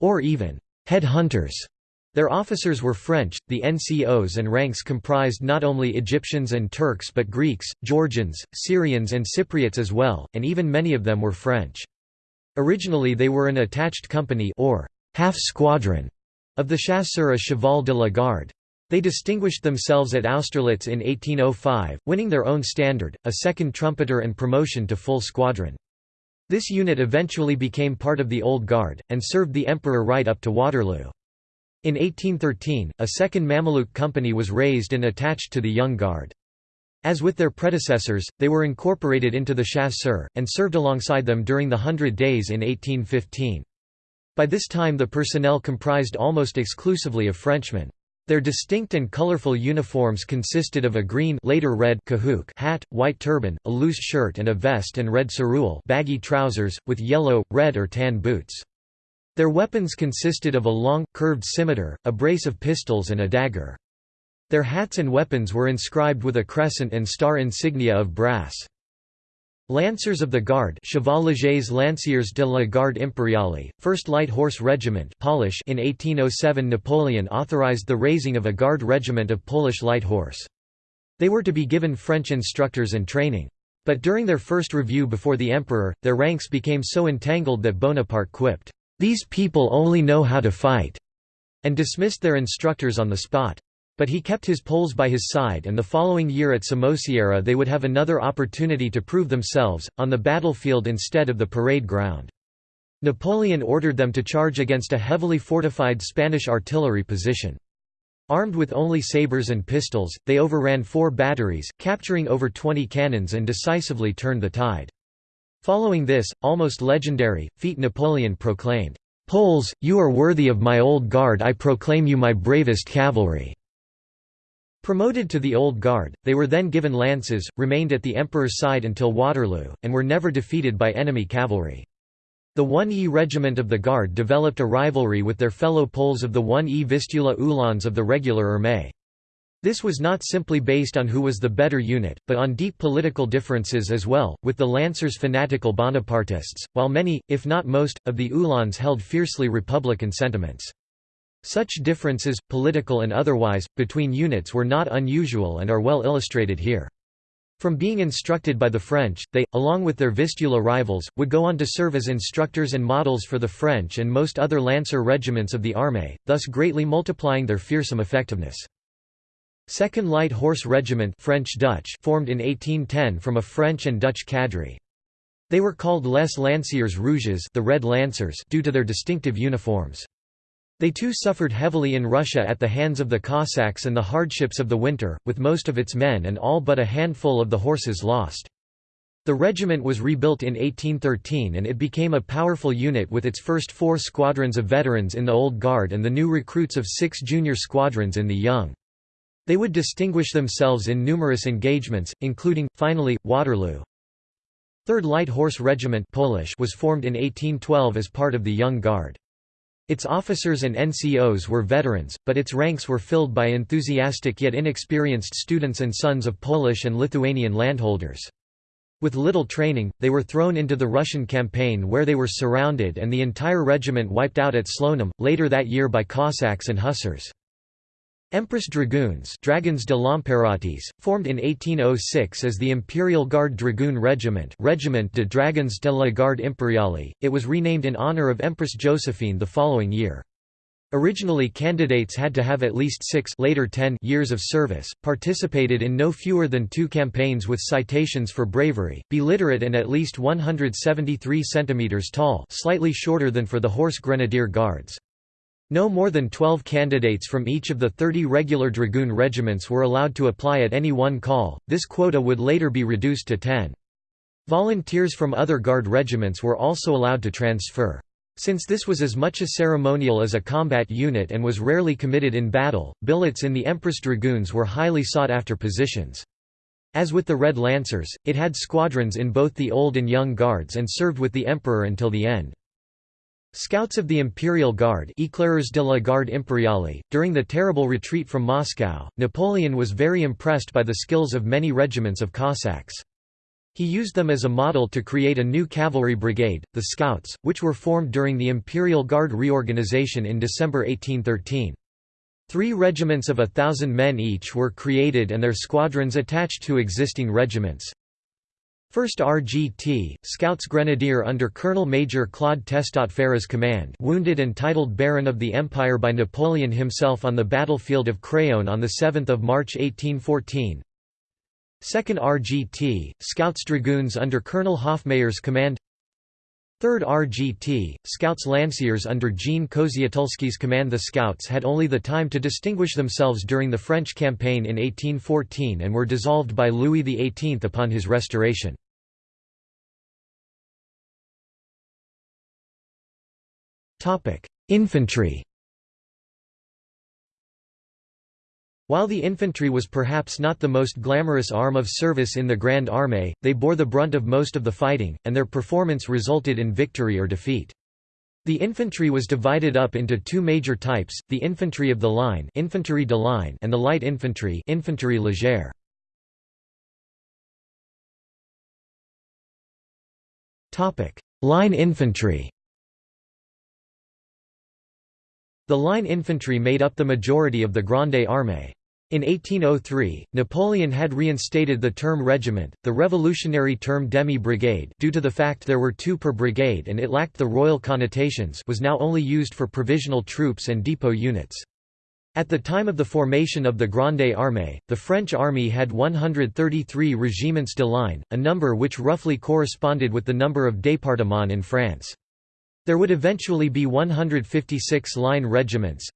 or even head hunters. Their officers were French, the NCOs and ranks comprised not only Egyptians and Turks but Greeks, Georgians, Syrians and Cypriots as well, and even many of them were French. Originally they were an attached company or half-squadron of the Chasseurs à cheval de la Garde. They distinguished themselves at Austerlitz in 1805, winning their own standard, a second trumpeter and promotion to full squadron. This unit eventually became part of the Old Guard, and served the emperor right up to Waterloo. In 1813, a second Mameluke company was raised and attached to the Young Guard. As with their predecessors, they were incorporated into the Chasseurs, and served alongside them during the Hundred Days in 1815. By this time the personnel comprised almost exclusively of Frenchmen. Their distinct and colorful uniforms consisted of a green later red cahuc hat, white turban, a loose shirt and a vest and red cerule baggy trousers, with yellow, red or tan boots. Their weapons consisted of a long, curved scimitar, a brace of pistols and a dagger. Their hats and weapons were inscribed with a crescent and star insignia of brass. Lancers of the Guard Cheval Légers Lanciers de la Garde Impériale, 1st Light Horse Regiment Polish in 1807 Napoleon authorized the raising of a Guard regiment of Polish light horse. They were to be given French instructors and training. But during their first review before the emperor, their ranks became so entangled that Bonaparte quipped, these people only know how to fight, and dismissed their instructors on the spot. But he kept his Poles by his side and the following year at Somosierra they would have another opportunity to prove themselves, on the battlefield instead of the parade ground. Napoleon ordered them to charge against a heavily fortified Spanish artillery position. Armed with only sabres and pistols, they overran four batteries, capturing over 20 cannons and decisively turned the tide. Following this, almost legendary, feat Napoleon proclaimed, "'Poles, you are worthy of my old guard I proclaim you my bravest cavalry." Promoted to the Old Guard, they were then given lances, remained at the Emperor's side until Waterloo, and were never defeated by enemy cavalry. The 1E Regiment of the Guard developed a rivalry with their fellow Poles of the 1E Vistula Uhlans of the regular Armée. This was not simply based on who was the better unit, but on deep political differences as well, with the Lancers fanatical Bonapartists, while many, if not most, of the Uhlans held fiercely republican sentiments. Such differences, political and otherwise, between units were not unusual and are well illustrated here. From being instructed by the French, they, along with their Vistula rivals, would go on to serve as instructors and models for the French and most other Lancer regiments of the Armée, thus greatly multiplying their fearsome effectiveness. Second Light Horse Regiment French Dutch formed in 1810 from a French and Dutch cadre. They were called Les Lanciers Rouges the Red Lancers due to their distinctive uniforms. They too suffered heavily in Russia at the hands of the Cossacks and the hardships of the winter, with most of its men and all but a handful of the horses lost. The regiment was rebuilt in 1813 and it became a powerful unit with its first four squadrons of veterans in the Old Guard and the new recruits of six junior squadrons in the Young. They would distinguish themselves in numerous engagements, including, finally, Waterloo. 3rd Light Horse Regiment Polish was formed in 1812 as part of the Young Guard. Its officers and NCOs were veterans, but its ranks were filled by enthusiastic yet inexperienced students and sons of Polish and Lithuanian landholders. With little training, they were thrown into the Russian campaign where they were surrounded and the entire regiment wiped out at Slonim, later that year by Cossacks and Hussars. Empress Dragoons Dragons de formed in 1806 as the Imperial Guard Dragoon Regiment Regiment de Dragons de la Garde Impériale, it was renamed in honor of Empress Josephine the following year. Originally candidates had to have at least six later 10 years of service, participated in no fewer than two campaigns with citations for bravery, be literate and at least 173 cm tall slightly shorter than for the Horse Grenadier Guards. No more than 12 candidates from each of the 30 regular dragoon regiments were allowed to apply at any one call, this quota would later be reduced to 10. Volunteers from other Guard regiments were also allowed to transfer. Since this was as much a ceremonial as a combat unit and was rarely committed in battle, billets in the Empress Dragoons were highly sought-after positions. As with the Red Lancers, it had squadrons in both the Old and Young Guards and served with the Emperor until the end. Scouts of the Imperial Guard de la Garde Impériale, during the terrible retreat from Moscow, Napoleon was very impressed by the skills of many regiments of Cossacks. He used them as a model to create a new cavalry brigade, the Scouts, which were formed during the Imperial Guard reorganization in December 1813. Three regiments of a thousand men each were created and their squadrons attached to existing regiments. 1st RGT, Scouts Grenadier under Colonel Major Claude Testot Ferry's command wounded and titled Baron of the Empire by Napoleon himself on the battlefield of Craonne on 7 March 1814 2nd RGT, Scouts Dragoons under Colonel Hofmayer's command 3rd RGT, Scouts Lanciers under Jean Kozietulski's command The Scouts had only the time to distinguish themselves during the French campaign in 1814 and were dissolved by Louis XVIII upon his restoration. Infantry While the infantry was perhaps not the most glamorous arm of service in the Grand Armée, they bore the brunt of most of the fighting, and their performance resulted in victory or defeat. The infantry was divided up into two major types, the infantry of the line, infantry de line and the light infantry, infantry légère. Topic: Line infantry The line infantry made up the majority of the Grande Armée. In 1803, Napoleon had reinstated the term regiment, the revolutionary term demi-brigade due to the fact there were two per brigade and it lacked the royal connotations was now only used for provisional troops and depot units. At the time of the formation of the Grande Armée, the French army had 133 régiments de line, a number which roughly corresponded with the number of départements in France. There would eventually be 156 line regiments,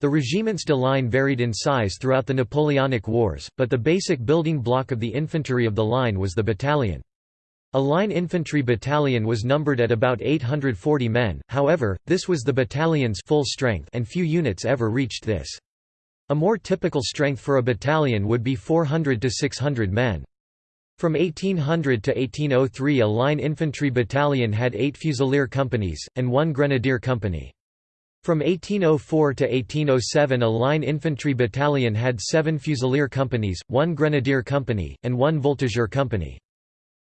the regiments de line varied in size throughout the Napoleonic Wars, but the basic building block of the infantry of the line was the battalion. A line infantry battalion was numbered at about 840 men, however, this was the battalion's full strength and few units ever reached this. A more typical strength for a battalion would be 400 to 600 men. From 1800 to 1803 a line infantry battalion had eight fusilier companies, and one grenadier company. From 1804 to 1807 a line infantry battalion had seven fusilier companies, one grenadier company, and one voltigeur company.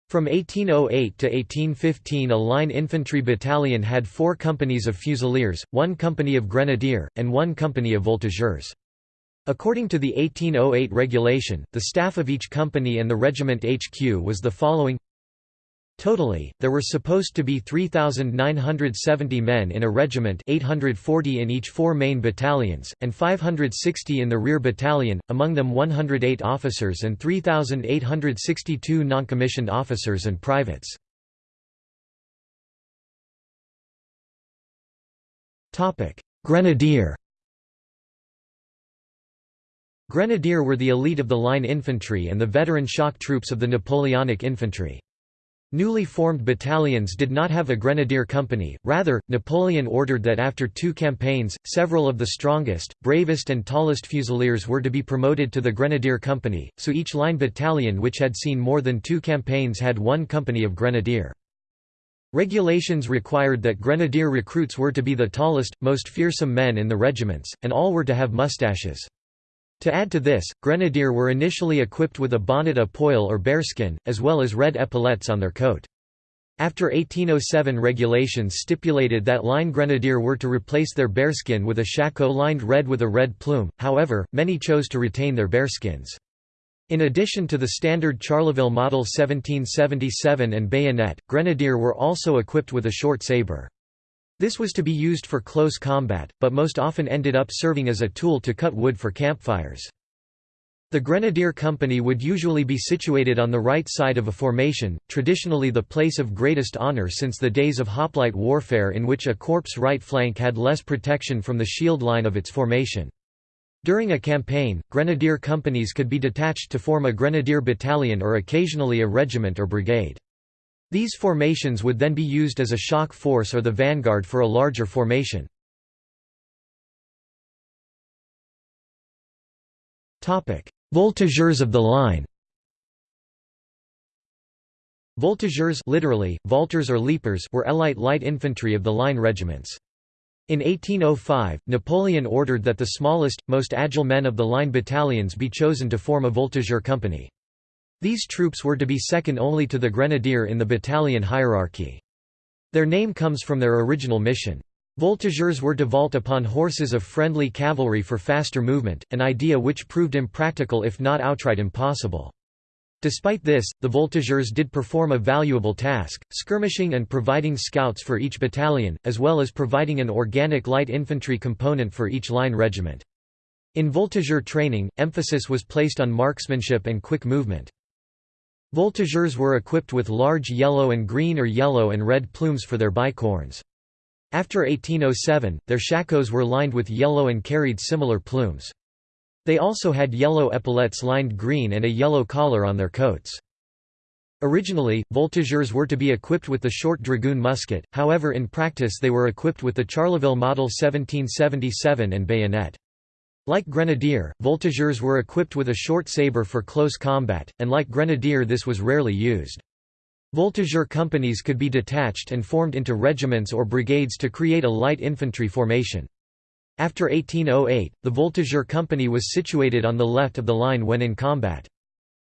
From 1808 to 1815 a line infantry battalion had four companies of fusiliers, one company of grenadier, and one company of voltigeurs. According to the 1808 regulation, the staff of each company and the regiment HQ was the following Totally, there were supposed to be 3,970 men in a regiment 840 in each four main battalions, and 560 in the rear battalion, among them 108 officers and 3,862 non-commissioned officers and privates. Grenadier Grenadier were the elite of the line infantry and the veteran shock troops of the Napoleonic infantry. Newly formed battalions did not have a grenadier company, rather, Napoleon ordered that after two campaigns, several of the strongest, bravest and tallest fusiliers were to be promoted to the grenadier company, so each line battalion which had seen more than two campaigns had one company of grenadier. Regulations required that grenadier recruits were to be the tallest, most fearsome men in the regiments, and all were to have mustaches. To add to this, grenadier were initially equipped with a bonnet a poil or bearskin, as well as red epaulettes on their coat. After 1807 regulations stipulated that line grenadier were to replace their bearskin with a shako lined red with a red plume, however, many chose to retain their bearskins. In addition to the standard Charleville Model 1777 and bayonet, grenadier were also equipped with a short sabre. This was to be used for close combat, but most often ended up serving as a tool to cut wood for campfires. The Grenadier Company would usually be situated on the right side of a formation, traditionally the place of greatest honor since the days of hoplite warfare in which a corp's right flank had less protection from the shield line of its formation. During a campaign, grenadier companies could be detached to form a grenadier battalion or occasionally a regiment or brigade. These formations would then be used as a shock force or the vanguard for a larger formation. Voltigeurs of the line Voltigeurs literally, vaulters or leapers were elite light infantry of the line regiments. In 1805, Napoleon ordered that the smallest, most agile men of the line battalions be chosen to form a voltigeur company. These troops were to be second only to the grenadier in the battalion hierarchy. Their name comes from their original mission. Voltigeurs were to vault upon horses of friendly cavalry for faster movement, an idea which proved impractical if not outright impossible. Despite this, the voltigeurs did perform a valuable task, skirmishing and providing scouts for each battalion, as well as providing an organic light infantry component for each line regiment. In voltigeur training, emphasis was placed on marksmanship and quick movement. Voltigeurs were equipped with large yellow and green or yellow and red plumes for their bicorns. After 1807, their shakos were lined with yellow and carried similar plumes. They also had yellow epaulettes lined green and a yellow collar on their coats. Originally, voltigeurs were to be equipped with the short dragoon musket, however in practice they were equipped with the Charleville Model 1777 and bayonet. Like grenadier, voltigeurs were equipped with a short sabre for close combat, and like grenadier this was rarely used. Voltigeur companies could be detached and formed into regiments or brigades to create a light infantry formation. After 1808, the voltigeur company was situated on the left of the line when in combat.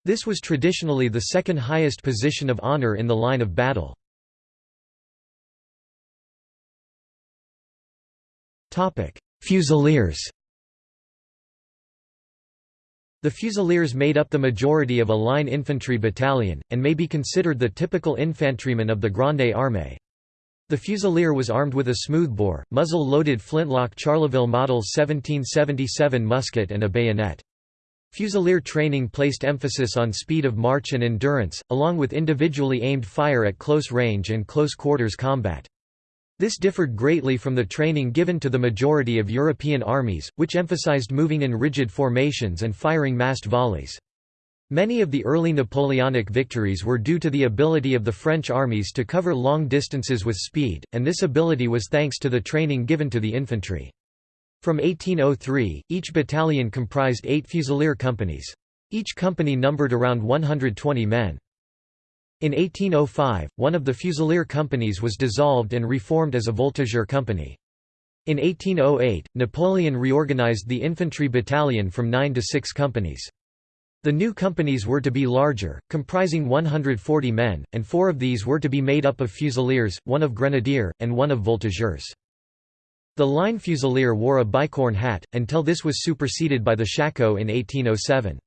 This was traditionally the second highest position of honor in the line of battle. Fusiliers the Fusiliers made up the majority of a line infantry battalion, and may be considered the typical infantryman of the Grande Armée. The Fusilier was armed with a smoothbore, muzzle-loaded flintlock Charleville Model 1777 musket and a bayonet. Fusilier training placed emphasis on speed of march and endurance, along with individually aimed fire at close range and close quarters combat. This differed greatly from the training given to the majority of European armies, which emphasized moving in rigid formations and firing massed volleys. Many of the early Napoleonic victories were due to the ability of the French armies to cover long distances with speed, and this ability was thanks to the training given to the infantry. From 1803, each battalion comprised eight fusilier companies. Each company numbered around 120 men. In 1805, one of the Fusilier companies was dissolved and reformed as a Voltigeur company. In 1808, Napoleon reorganized the infantry battalion from nine to six companies. The new companies were to be larger, comprising 140 men, and four of these were to be made up of fusiliers, one of grenadier, and one of voltigeurs. The line fusilier wore a bicorn hat, until this was superseded by the shako in 1807.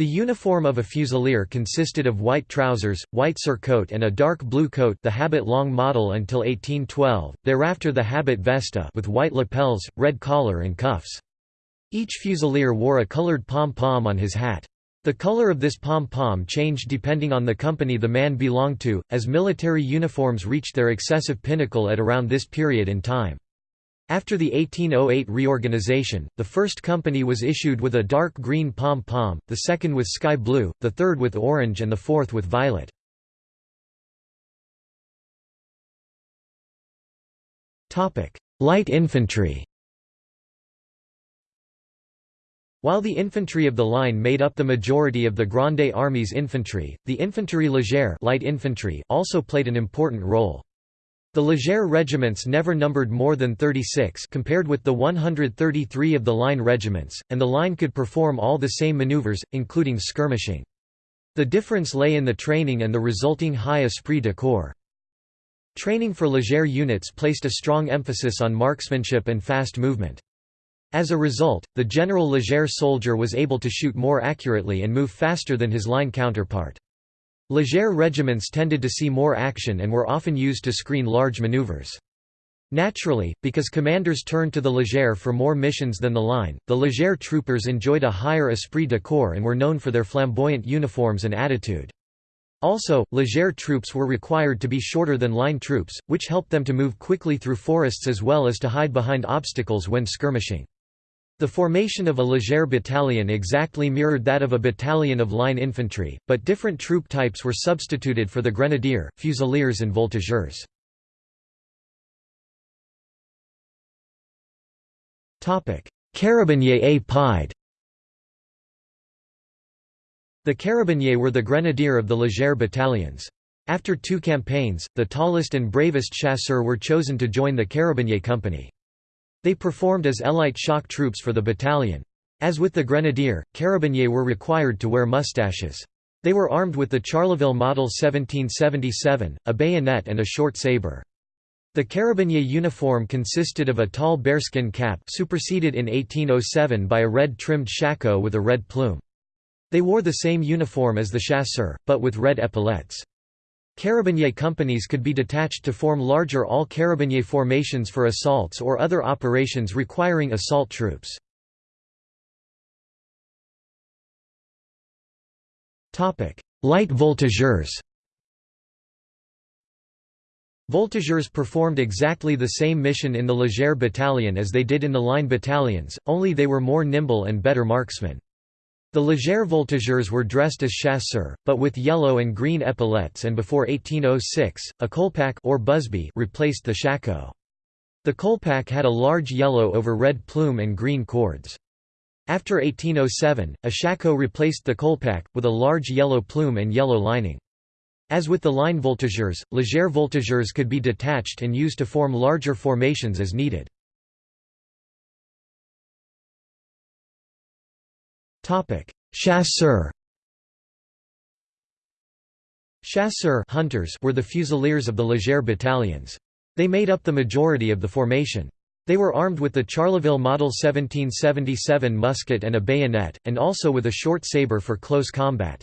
The uniform of a fusilier consisted of white trousers, white surcoat and a dark blue coat the habit long model until 1812, thereafter the habit vesta with white lapels, red collar and cuffs. Each fusilier wore a colored pom-pom on his hat. The color of this pom-pom changed depending on the company the man belonged to, as military uniforms reached their excessive pinnacle at around this period in time. After the 1808 reorganization, the first company was issued with a dark green pom-pom, the second with sky blue, the third with orange and the fourth with violet. Light infantry While the infantry of the line made up the majority of the Grande Armée's infantry, the infantry légère light infantry also played an important role. The Légère regiments never numbered more than 36 compared with the 133 of the line regiments, and the line could perform all the same maneuvers, including skirmishing. The difference lay in the training and the resulting high esprit de corps. Training for Légère units placed a strong emphasis on marksmanship and fast movement. As a result, the general Légère soldier was able to shoot more accurately and move faster than his line counterpart. Légère regiments tended to see more action and were often used to screen large maneuvers. Naturally, because commanders turned to the Légère for more missions than the line, the Légère troopers enjoyed a higher esprit de corps and were known for their flamboyant uniforms and attitude. Also, Légère troops were required to be shorter than line troops, which helped them to move quickly through forests as well as to hide behind obstacles when skirmishing. The formation of a Légère battalion exactly mirrored that of a battalion of line infantry, but different troop types were substituted for the grenadier, fusiliers and voltigeurs. Carabiniers et pied The carabiniers were the grenadier of the Légère battalions. After two campaigns, the tallest and bravest chasseurs were chosen to join the carabinier company. They performed as élite shock troops for the battalion. As with the grenadier, carabiniers were required to wear mustaches. They were armed with the Charleville Model 1777, a bayonet and a short sabre. The carabinier uniform consisted of a tall bearskin cap superseded in 1807 by a red-trimmed shako with a red plume. They wore the same uniform as the chasseur, but with red epaulettes. Carabinier companies could be detached to form larger all-carabinier formations for assaults or other operations requiring assault troops. Light voltigeurs Voltigeurs performed exactly the same mission in the Légère battalion as they did in the line battalions, only they were more nimble and better marksmen. The légère voltigeurs were dressed as chasseurs, but with yellow and green epaulettes and before 1806, a colpack or busby replaced the shako. The colpack had a large yellow over red plume and green cords. After 1807, a shako replaced the colpack, with a large yellow plume and yellow lining. As with the line voltigeurs, légère voltigeurs could be detached and used to form larger formations as needed. Chasseurs Chasseurs hunters were the fusiliers of the Légère battalions. They made up the majority of the formation. They were armed with the Charleville Model 1777 musket and a bayonet, and also with a short sabre for close combat.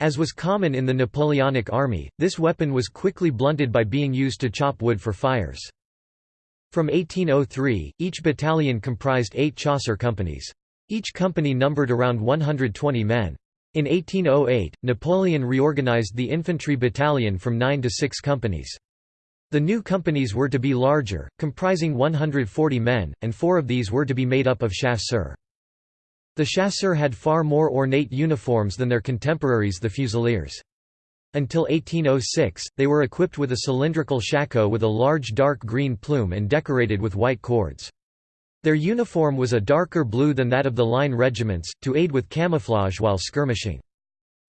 As was common in the Napoleonic army, this weapon was quickly blunted by being used to chop wood for fires. From 1803, each battalion comprised eight chasseur companies. Each company numbered around 120 men. In 1808, Napoleon reorganized the infantry battalion from nine to six companies. The new companies were to be larger, comprising 140 men, and four of these were to be made up of chasseurs. The chasseurs had far more ornate uniforms than their contemporaries the fusiliers. Until 1806, they were equipped with a cylindrical shako with a large dark green plume and decorated with white cords. Their uniform was a darker blue than that of the line regiments, to aid with camouflage while skirmishing.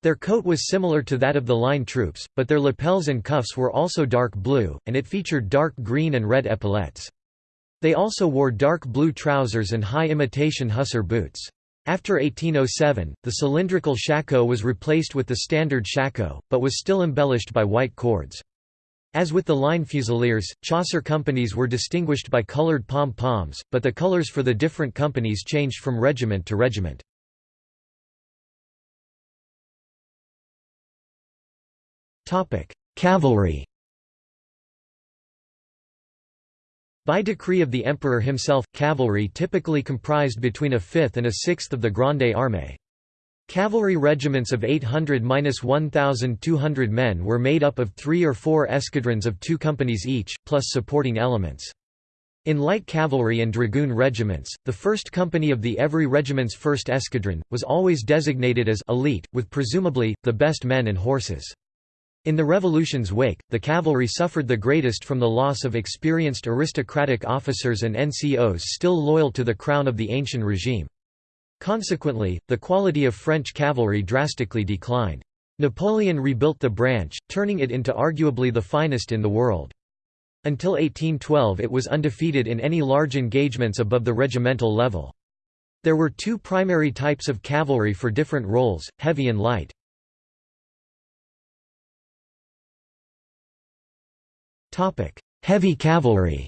Their coat was similar to that of the line troops, but their lapels and cuffs were also dark blue, and it featured dark green and red epaulettes. They also wore dark blue trousers and high imitation hussar boots. After 1807, the cylindrical shako was replaced with the standard shako, but was still embellished by white cords. As with the line fusiliers, chasseur companies were distinguished by colored pom-poms, but the colors for the different companies changed from regiment to regiment. Cavalry By decree of the emperor himself, cavalry typically comprised between a fifth and a sixth of the Grande Armée. Cavalry regiments of 800–1,200 men were made up of three or four escadrons of two companies each, plus supporting elements. In light cavalry and dragoon regiments, the 1st Company of the every regiment's 1st Escadron, was always designated as «elite», with presumably, the best men and horses. In the Revolution's wake, the cavalry suffered the greatest from the loss of experienced aristocratic officers and NCOs still loyal to the crown of the ancient regime. Consequently, the quality of French cavalry drastically declined. Napoleon rebuilt the branch, turning it into arguably the finest in the world. Until 1812 it was undefeated in any large engagements above the regimental level. There were two primary types of cavalry for different roles, heavy and light. Heavy cavalry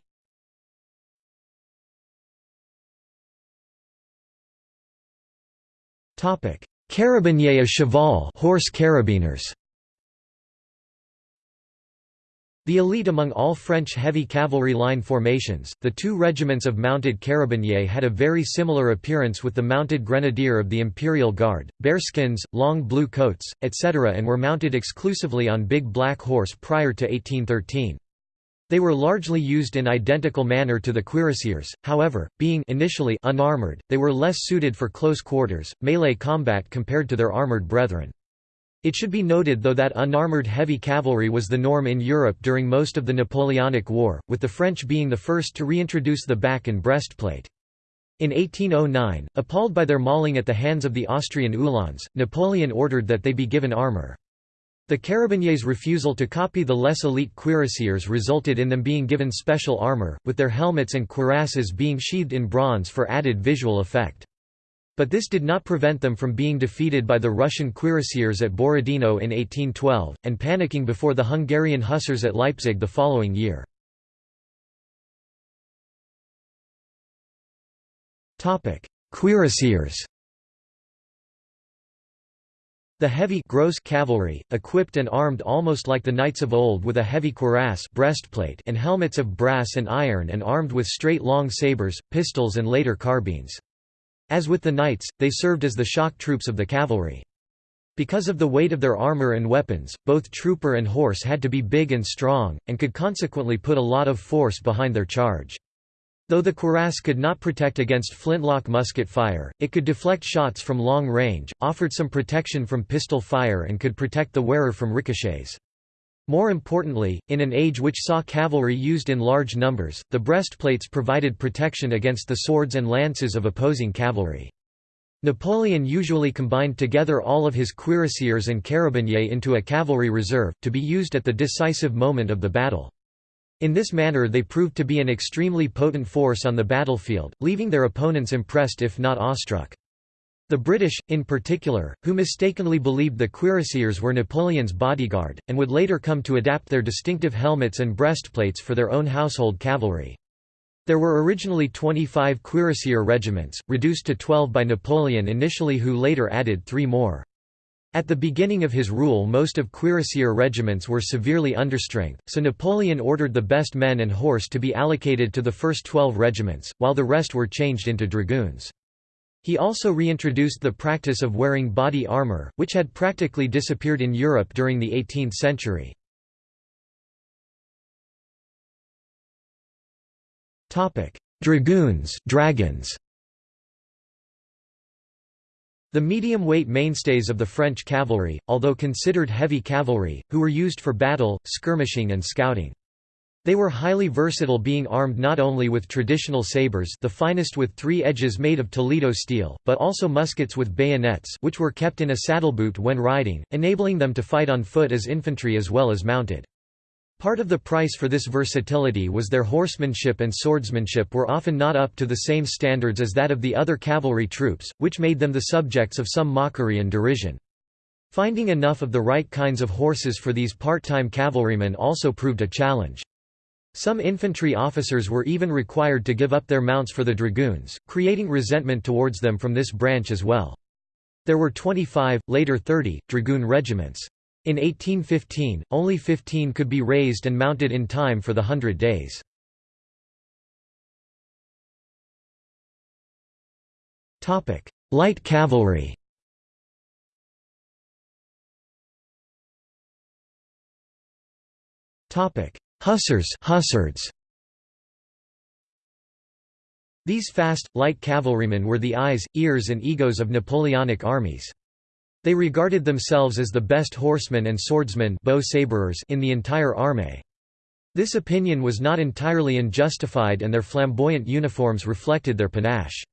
Carabiniers of cheval horse carabiners The elite among all French heavy cavalry line formations, the two regiments of mounted carabiniers had a very similar appearance with the mounted grenadier of the Imperial Guard, bearskins, long blue coats, etc. and were mounted exclusively on big black horse prior to 1813. They were largely used in identical manner to the cuirassiers, however, being initially unarmored, they were less suited for close quarters, melee combat compared to their armored brethren. It should be noted though that unarmored heavy cavalry was the norm in Europe during most of the Napoleonic War, with the French being the first to reintroduce the back and breastplate. In 1809, appalled by their mauling at the hands of the Austrian Uhlans, Napoleon ordered that they be given armour. The Carabiniers' refusal to copy the less elite cuirassiers resulted in them being given special armour, with their helmets and cuirasses being sheathed in bronze for added visual effect. But this did not prevent them from being defeated by the Russian cuirassiers at Borodino in 1812, and panicking before the Hungarian hussars at Leipzig the following year. Cuirassiers the heavy gross cavalry, equipped and armed almost like the knights of old with a heavy cuirass breastplate and helmets of brass and iron and armed with straight long sabres, pistols and later carbines. As with the knights, they served as the shock troops of the cavalry. Because of the weight of their armor and weapons, both trooper and horse had to be big and strong, and could consequently put a lot of force behind their charge. Though the cuirass could not protect against flintlock musket fire, it could deflect shots from long range, offered some protection from pistol fire and could protect the wearer from ricochets. More importantly, in an age which saw cavalry used in large numbers, the breastplates provided protection against the swords and lances of opposing cavalry. Napoleon usually combined together all of his cuirassiers and carabiniers into a cavalry reserve, to be used at the decisive moment of the battle. In this manner they proved to be an extremely potent force on the battlefield, leaving their opponents impressed if not awestruck. The British, in particular, who mistakenly believed the cuirassiers were Napoleon's bodyguard, and would later come to adapt their distinctive helmets and breastplates for their own household cavalry. There were originally 25 cuirassier regiments, reduced to 12 by Napoleon initially who later added three more. At the beginning of his rule most of cuirassier regiments were severely understrength, so Napoleon ordered the best men and horse to be allocated to the first 12 regiments, while the rest were changed into dragoons. He also reintroduced the practice of wearing body armor, which had practically disappeared in Europe during the 18th century. Dragoons dragons. The medium-weight mainstays of the French cavalry, although considered heavy cavalry, who were used for battle, skirmishing and scouting. They were highly versatile being armed not only with traditional sabres the finest with three edges made of Toledo steel, but also muskets with bayonets which were kept in a saddleboot when riding, enabling them to fight on foot as infantry as well as mounted. Part of the price for this versatility was their horsemanship and swordsmanship were often not up to the same standards as that of the other cavalry troops, which made them the subjects of some mockery and derision. Finding enough of the right kinds of horses for these part-time cavalrymen also proved a challenge. Some infantry officers were even required to give up their mounts for the dragoons, creating resentment towards them from this branch as well. There were 25, later 30, dragoon regiments. In 1815, only 15 could be raised and mounted in time for the Hundred Days. Light cavalry Hussars Hussards These fast, light cavalrymen were the eyes, ears and egos of Napoleonic armies. They regarded themselves as the best horsemen and swordsmen in the entire army. This opinion was not entirely unjustified and their flamboyant uniforms reflected their panache.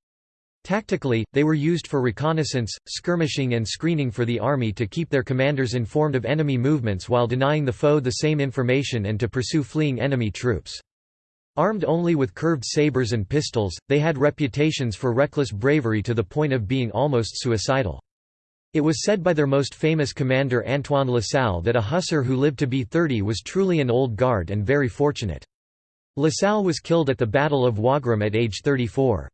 Tactically, they were used for reconnaissance, skirmishing and screening for the army to keep their commanders informed of enemy movements while denying the foe the same information and to pursue fleeing enemy troops. Armed only with curved sabres and pistols, they had reputations for reckless bravery to the point of being almost suicidal. It was said by their most famous commander Antoine Lasalle that a hussar who lived to be 30 was truly an old guard and very fortunate. Lasalle was killed at the Battle of Wagram at age 34.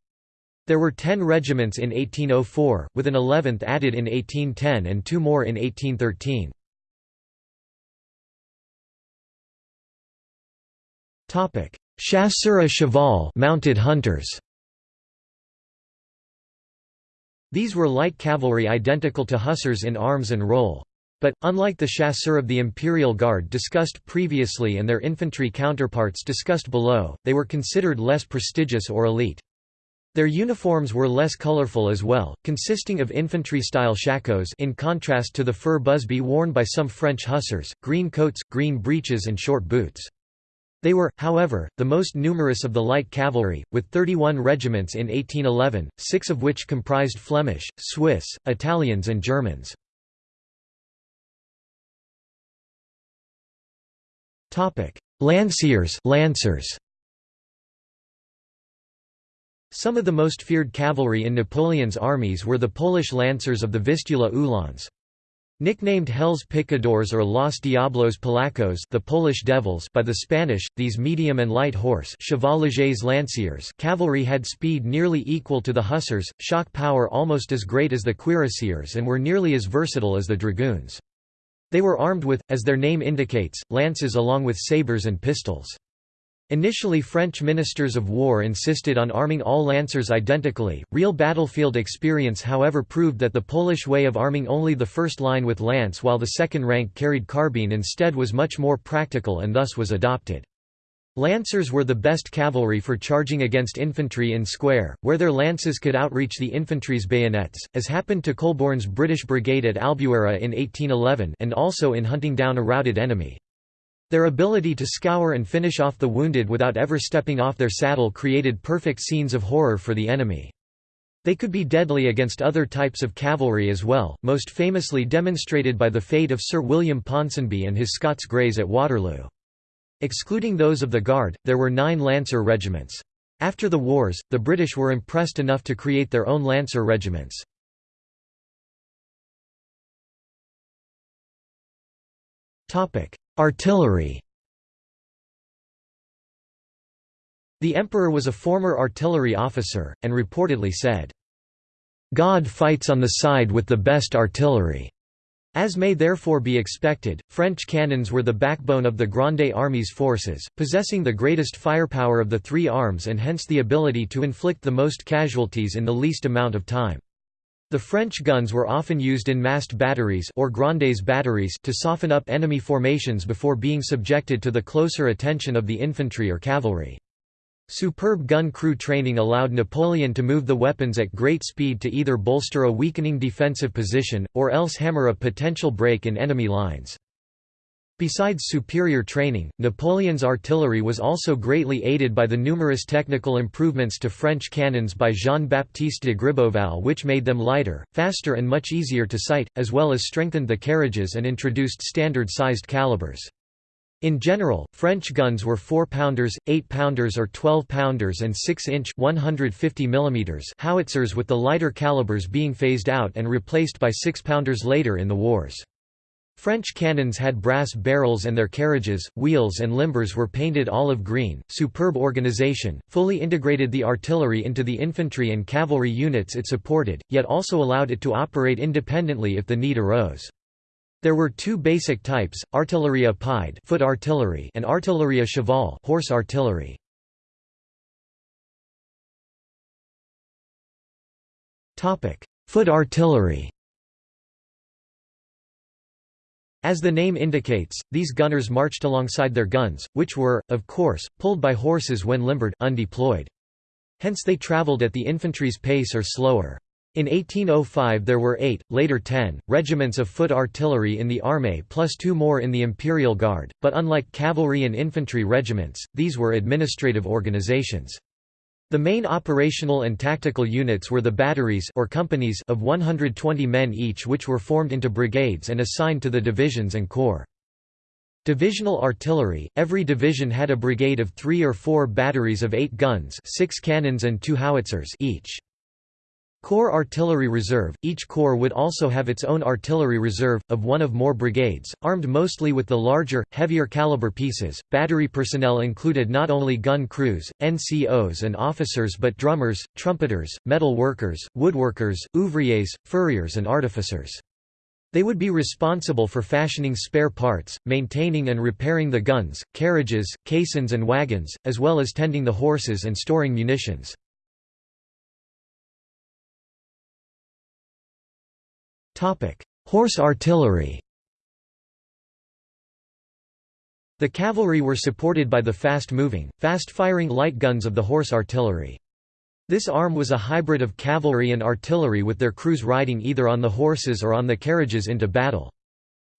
There were ten regiments in 1804, with an eleventh added in 1810 and two more in 1813. Chasseurs à cheval mounted hunters. These were light cavalry identical to hussars in arms and role. But, unlike the chasseurs of the Imperial Guard discussed previously and their infantry counterparts discussed below, they were considered less prestigious or elite. Their uniforms were less colorful as well, consisting of infantry-style shakos in contrast to the fur busby worn by some French hussars, green coats, green breeches and short boots. They were, however, the most numerous of the light cavalry, with 31 regiments in 1811, six of which comprised Flemish, Swiss, Italians and Germans. Lanciers Lancers some of the most feared cavalry in Napoleon's armies were the Polish lancers of the Vistula Uhlans. Nicknamed Hell's Picadors or Los Diablos Polacos the Polish Devils by the Spanish, these medium and light horse lanciers cavalry had speed nearly equal to the hussars, shock power almost as great as the cuirassiers and were nearly as versatile as the dragoons. They were armed with, as their name indicates, lances along with sabres and pistols. Initially French ministers of war insisted on arming all lancers identically. Real battlefield experience however proved that the Polish way of arming only the first line with lance while the second rank carried carbine instead was much more practical and thus was adopted. Lancers were the best cavalry for charging against infantry in square, where their lances could outreach the infantry's bayonets, as happened to Colborne's British brigade at Albuera in 1811 and also in hunting down a routed enemy. Their ability to scour and finish off the wounded without ever stepping off their saddle created perfect scenes of horror for the enemy. They could be deadly against other types of cavalry as well, most famously demonstrated by the fate of Sir William Ponsonby and his Scots Greys at Waterloo. Excluding those of the Guard, there were nine Lancer regiments. After the wars, the British were impressed enough to create their own Lancer regiments. Artillery The emperor was a former artillery officer, and reportedly said, "'God fights on the side with the best artillery'". As may therefore be expected, French cannons were the backbone of the Grande Armée's forces, possessing the greatest firepower of the three arms and hence the ability to inflict the most casualties in the least amount of time. The French guns were often used in massed batteries or grandes batteries to soften up enemy formations before being subjected to the closer attention of the infantry or cavalry. Superb gun crew training allowed Napoleon to move the weapons at great speed to either bolster a weakening defensive position, or else hammer a potential break in enemy lines. Besides superior training, Napoleon's artillery was also greatly aided by the numerous technical improvements to French cannons by Jean-Baptiste de Gribeauval which made them lighter, faster and much easier to sight, as well as strengthened the carriages and introduced standard-sized calibers. In general, French guns were 4-pounders, 8-pounders or 12-pounders and 6-inch howitzers with the lighter calibers being phased out and replaced by 6-pounders later in the wars. French cannons had brass barrels and their carriages, wheels and limbers were painted olive green. Superb organization, fully integrated the artillery into the infantry and cavalry units it supported, yet also allowed it to operate independently if the need arose. There were two basic types, artillerie à pied foot artillery and artillerie à cheval horse artillery. Foot artillery As the name indicates, these gunners marched alongside their guns, which were, of course, pulled by horses when limbered undeployed. Hence they travelled at the infantry's pace or slower. In 1805 there were eight, later ten, regiments of foot artillery in the armée plus two more in the Imperial Guard, but unlike cavalry and infantry regiments, these were administrative organizations. The main operational and tactical units were the batteries or companies of 120 men each which were formed into brigades and assigned to the divisions and corps. Divisional artillery – Every division had a brigade of three or four batteries of eight guns six cannons and two howitzers each. Corps Artillery Reserve – Each corps would also have its own artillery reserve, of one of more brigades, armed mostly with the larger, heavier caliber pieces. Battery personnel included not only gun crews, NCOs and officers but drummers, trumpeters, metal workers, woodworkers, ouvriers, furriers and artificers. They would be responsible for fashioning spare parts, maintaining and repairing the guns, carriages, caissons and wagons, as well as tending the horses and storing munitions. Horse artillery The cavalry were supported by the fast-moving, fast-firing light guns of the horse artillery. This arm was a hybrid of cavalry and artillery with their crews riding either on the horses or on the carriages into battle.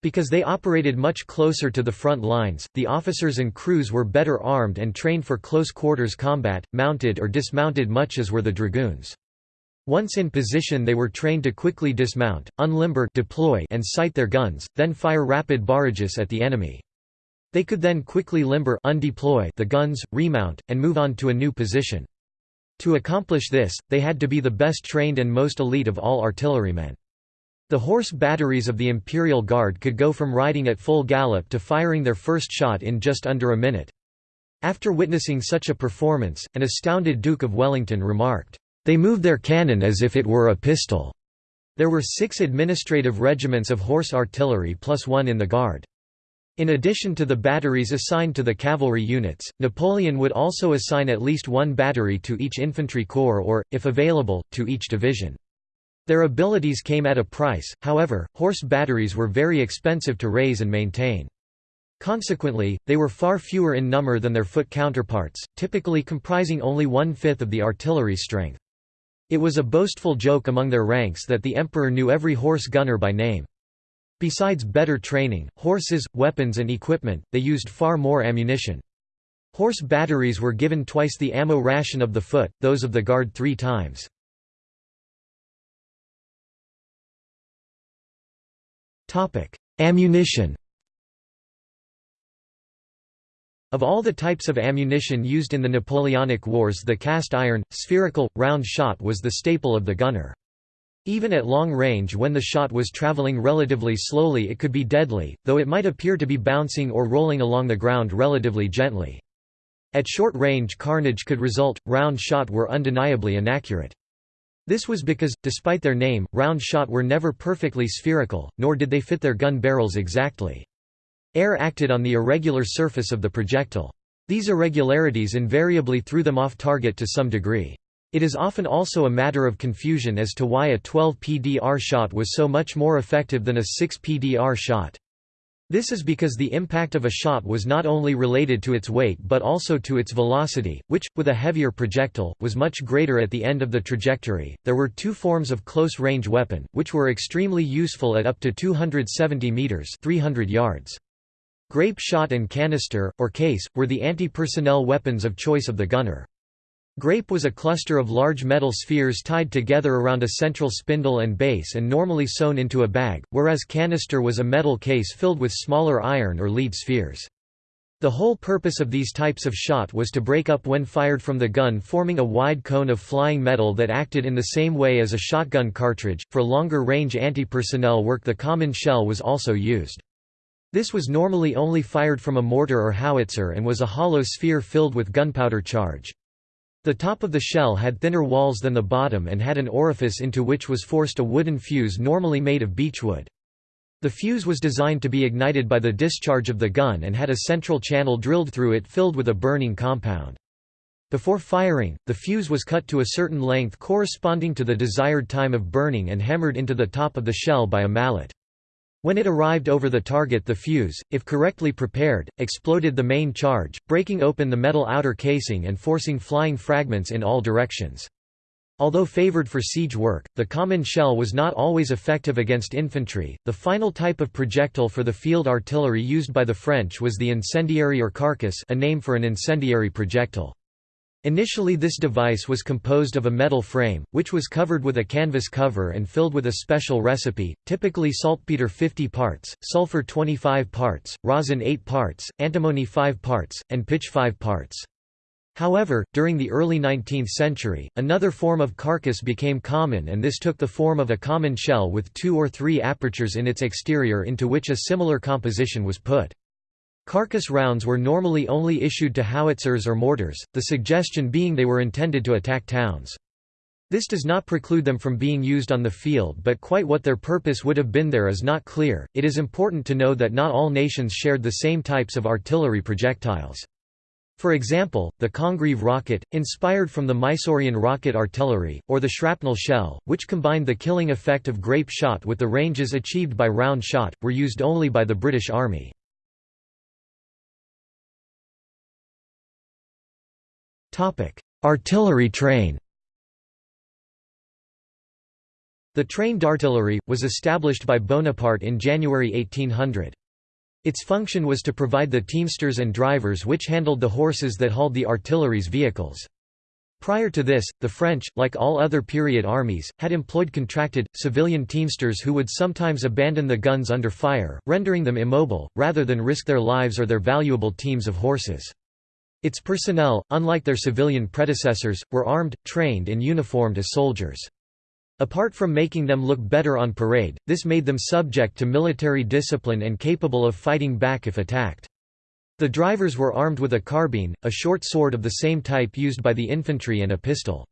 Because they operated much closer to the front lines, the officers and crews were better armed and trained for close quarters combat, mounted or dismounted much as were the dragoons. Once in position they were trained to quickly dismount, unlimber deploy and sight their guns, then fire rapid barrages at the enemy. They could then quickly limber undeploy the guns, remount, and move on to a new position. To accomplish this, they had to be the best trained and most elite of all artillerymen. The horse batteries of the Imperial Guard could go from riding at full gallop to firing their first shot in just under a minute. After witnessing such a performance, an astounded Duke of Wellington remarked, they moved their cannon as if it were a pistol. There were six administrative regiments of horse artillery plus one in the Guard. In addition to the batteries assigned to the cavalry units, Napoleon would also assign at least one battery to each infantry corps or, if available, to each division. Their abilities came at a price, however, horse batteries were very expensive to raise and maintain. Consequently, they were far fewer in number than their foot counterparts, typically comprising only one-fifth of the artillery strength. It was a boastful joke among their ranks that the emperor knew every horse gunner by name. Besides better training, horses, weapons and equipment, they used far more ammunition. Horse batteries were given twice the ammo ration of the foot, those of the guard three times. Ammunition Of all the types of ammunition used in the Napoleonic Wars the cast iron, spherical, round shot was the staple of the gunner. Even at long range when the shot was traveling relatively slowly it could be deadly, though it might appear to be bouncing or rolling along the ground relatively gently. At short range carnage could result, round shot were undeniably inaccurate. This was because, despite their name, round shot were never perfectly spherical, nor did they fit their gun barrels exactly. Air acted on the irregular surface of the projectile. These irregularities invariably threw them off target to some degree. It is often also a matter of confusion as to why a 12 PDR shot was so much more effective than a 6 PDR shot. This is because the impact of a shot was not only related to its weight but also to its velocity, which, with a heavier projectile, was much greater at the end of the trajectory. There were two forms of close range weapon, which were extremely useful at up to 270 meters (300 yards). Grape shot and canister, or case, were the anti-personnel weapons of choice of the gunner. Grape was a cluster of large metal spheres tied together around a central spindle and base and normally sewn into a bag, whereas canister was a metal case filled with smaller iron or lead spheres. The whole purpose of these types of shot was to break up when fired from the gun forming a wide cone of flying metal that acted in the same way as a shotgun cartridge. For longer range anti-personnel work the common shell was also used. This was normally only fired from a mortar or howitzer and was a hollow sphere filled with gunpowder charge. The top of the shell had thinner walls than the bottom and had an orifice into which was forced a wooden fuse normally made of beechwood. The fuse was designed to be ignited by the discharge of the gun and had a central channel drilled through it filled with a burning compound. Before firing, the fuse was cut to a certain length corresponding to the desired time of burning and hammered into the top of the shell by a mallet. When it arrived over the target the fuse, if correctly prepared, exploded the main charge, breaking open the metal outer casing and forcing flying fragments in all directions. Although favored for siege work, the common shell was not always effective against infantry. The final type of projectile for the field artillery used by the French was the incendiary or carcass, a name for an incendiary projectile. Initially this device was composed of a metal frame, which was covered with a canvas cover and filled with a special recipe, typically saltpeter 50 parts, sulfur 25 parts, rosin 8 parts, antimony 5 parts, and pitch 5 parts. However, during the early 19th century, another form of carcass became common and this took the form of a common shell with two or three apertures in its exterior into which a similar composition was put. Carcass rounds were normally only issued to howitzers or mortars, the suggestion being they were intended to attack towns. This does not preclude them from being used on the field but quite what their purpose would have been there is not clear. It is important to know that not all nations shared the same types of artillery projectiles. For example, the Congreve rocket, inspired from the Mysorean rocket artillery, or the shrapnel shell, which combined the killing effect of grape shot with the ranges achieved by round shot, were used only by the British Army. Artillery train The train d'artillerie, was established by Bonaparte in January 1800. Its function was to provide the teamsters and drivers which handled the horses that hauled the artillery's vehicles. Prior to this, the French, like all other period armies, had employed contracted, civilian teamsters who would sometimes abandon the guns under fire, rendering them immobile, rather than risk their lives or their valuable teams of horses. Its personnel, unlike their civilian predecessors, were armed, trained and uniformed as soldiers. Apart from making them look better on parade, this made them subject to military discipline and capable of fighting back if attacked. The drivers were armed with a carbine, a short sword of the same type used by the infantry and a pistol.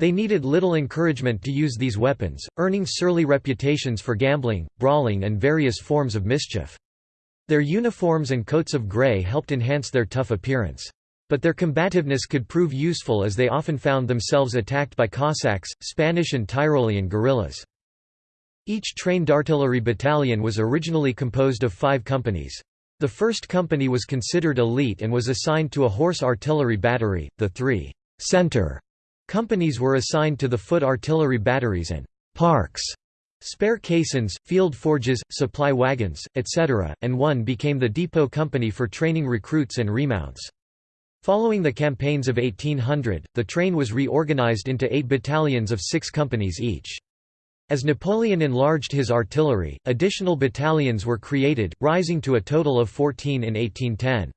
They needed little encouragement to use these weapons, earning surly reputations for gambling, brawling and various forms of mischief. Their uniforms and coats of grey helped enhance their tough appearance. But their combativeness could prove useful as they often found themselves attacked by Cossacks, Spanish and Tyrolean guerrillas. Each trained artillery battalion was originally composed of five companies. The first company was considered elite and was assigned to a horse artillery battery, the three center companies were assigned to the foot artillery batteries and parks, spare caissons, field forges, supply wagons, etc., and one became the depot company for training recruits and remounts. Following the campaigns of 1800, the train was reorganized into eight battalions of six companies each. As Napoleon enlarged his artillery, additional battalions were created, rising to a total of 14 in 1810.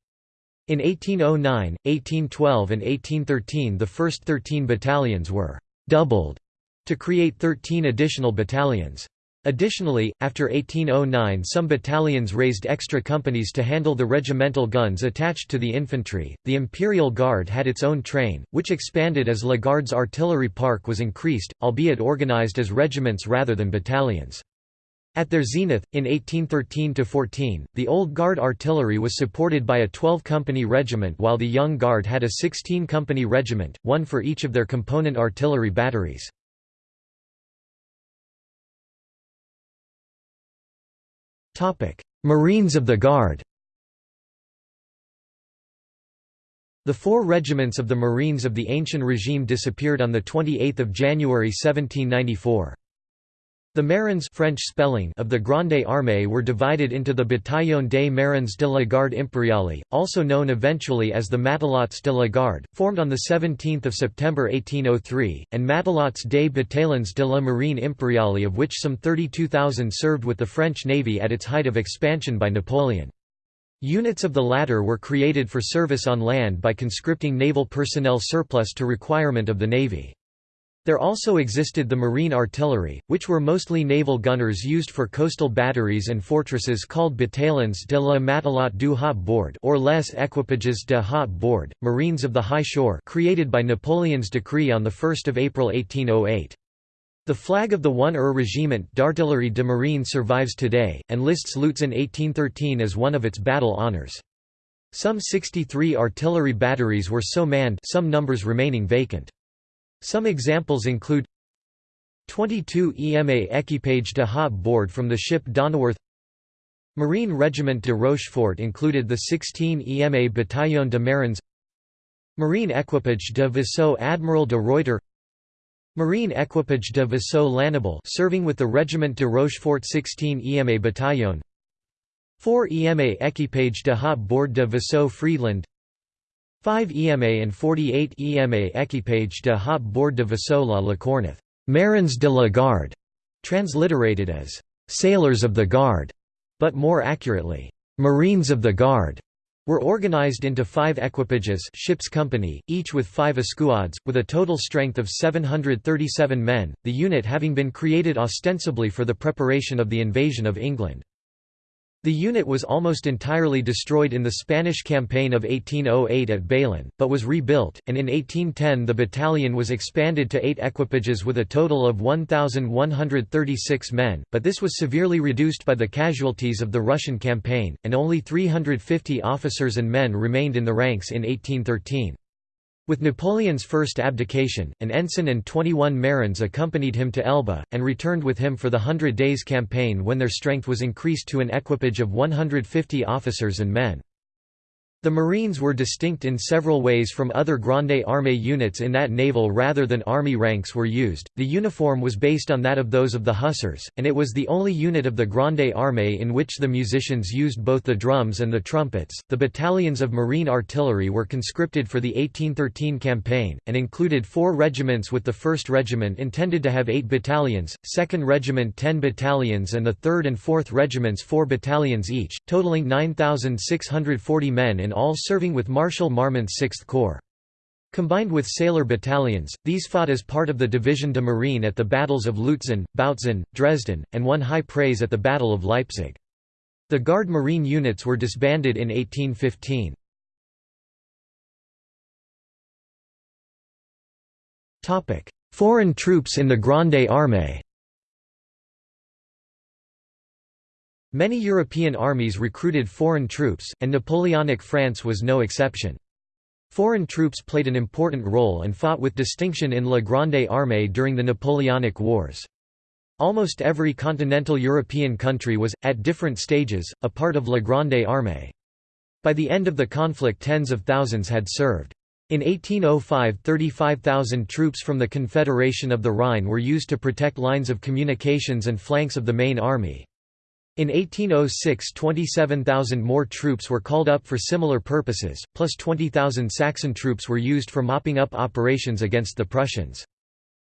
In 1809, 1812 and 1813 the first 13 battalions were «doubled» to create 13 additional battalions. Additionally, after 1809 some battalions raised extra companies to handle the regimental guns attached to the infantry. The Imperial Guard had its own train, which expanded as La Garde's artillery park was increased, albeit organized as regiments rather than battalions. At their zenith, in 1813–14, the Old Guard artillery was supported by a 12-company regiment while the Young Guard had a 16-company regiment, one for each of their component artillery batteries. Marines of the Guard The four regiments of the Marines of the Ancien Regime disappeared on 28 January 1794. The Marins French spelling of the Grande Armée were divided into the Bataillon des Marins de la Garde Impériale, also known eventually as the Matelots de la Garde, formed on 17 September 1803, and Matelots des Bataillons de la Marine Impériale of which some 32,000 served with the French Navy at its height of expansion by Napoleon. Units of the latter were created for service on land by conscripting naval personnel surplus to requirement of the Navy. There also existed the marine artillery, which were mostly naval gunners used for coastal batteries and fortresses called bataillons de la matelote du haut bord or les équipages de haut bord, marines of the high shore created by Napoleon's decree on 1 April 1808. The flag of the 1er Regiment d'Artillerie de Marine survives today, and lists Lutzen 1813 as one of its battle honours. Some 63 artillery batteries were so manned some numbers remaining vacant. Some examples include 22 EMA Equipage de haut bord from the ship Donauworth Marine Regiment de Rochefort included the 16 EMA Bataillon de Marins. Marine Equipage de Vaisseau Admiral de Ruyter Marine Equipage de Vaisseau Lannable serving with the Regiment de Rochefort 16 EMA Bataillon. 4 EMA Equipage de Haut Bord de Vaisseau Friedland 5 EMA and 48 EMA Equipage de Haut Bord de Vaisseau La Lacorneth Marins de la Garde, transliterated as sailors of the Guard but more accurately, Marines of the Guard, were organized into five equipages ship's company, each with five escouades, with a total strength of 737 men, the unit having been created ostensibly for the preparation of the invasion of England. The unit was almost entirely destroyed in the Spanish campaign of 1808 at Bailén, but was rebuilt, and in 1810 the battalion was expanded to eight equipages with a total of 1,136 men, but this was severely reduced by the casualties of the Russian campaign, and only 350 officers and men remained in the ranks in 1813. With Napoleon's first abdication, an ensign and 21 marines accompanied him to Elba, and returned with him for the Hundred Days campaign when their strength was increased to an equipage of 150 officers and men. The Marines were distinct in several ways from other Grande Armée units in that naval rather than army ranks were used. The uniform was based on that of those of the Hussars, and it was the only unit of the Grande Armée in which the musicians used both the drums and the trumpets. The battalions of Marine artillery were conscripted for the 1813 campaign, and included four regiments with the 1st Regiment intended to have eight battalions, 2nd Regiment 10 battalions, and the 3rd and 4th Regiments 4 battalions each, totaling 9,640 men in all serving with Marshal Marmont's 6th Corps. Combined with sailor battalions, these fought as part of the Division de Marine at the battles of Lutzen, Bautzen, Dresden, and won high praise at the Battle of Leipzig. The Guard Marine units were disbanded in 1815. Foreign troops in the Grande Armée Many European armies recruited foreign troops, and Napoleonic France was no exception. Foreign troops played an important role and fought with distinction in La Grande Armée during the Napoleonic Wars. Almost every continental European country was, at different stages, a part of La Grande Armée. By the end of the conflict tens of thousands had served. In 1805 35,000 troops from the Confederation of the Rhine were used to protect lines of communications and flanks of the main army. In 1806 27,000 more troops were called up for similar purposes, plus 20,000 Saxon troops were used for mopping up operations against the Prussians.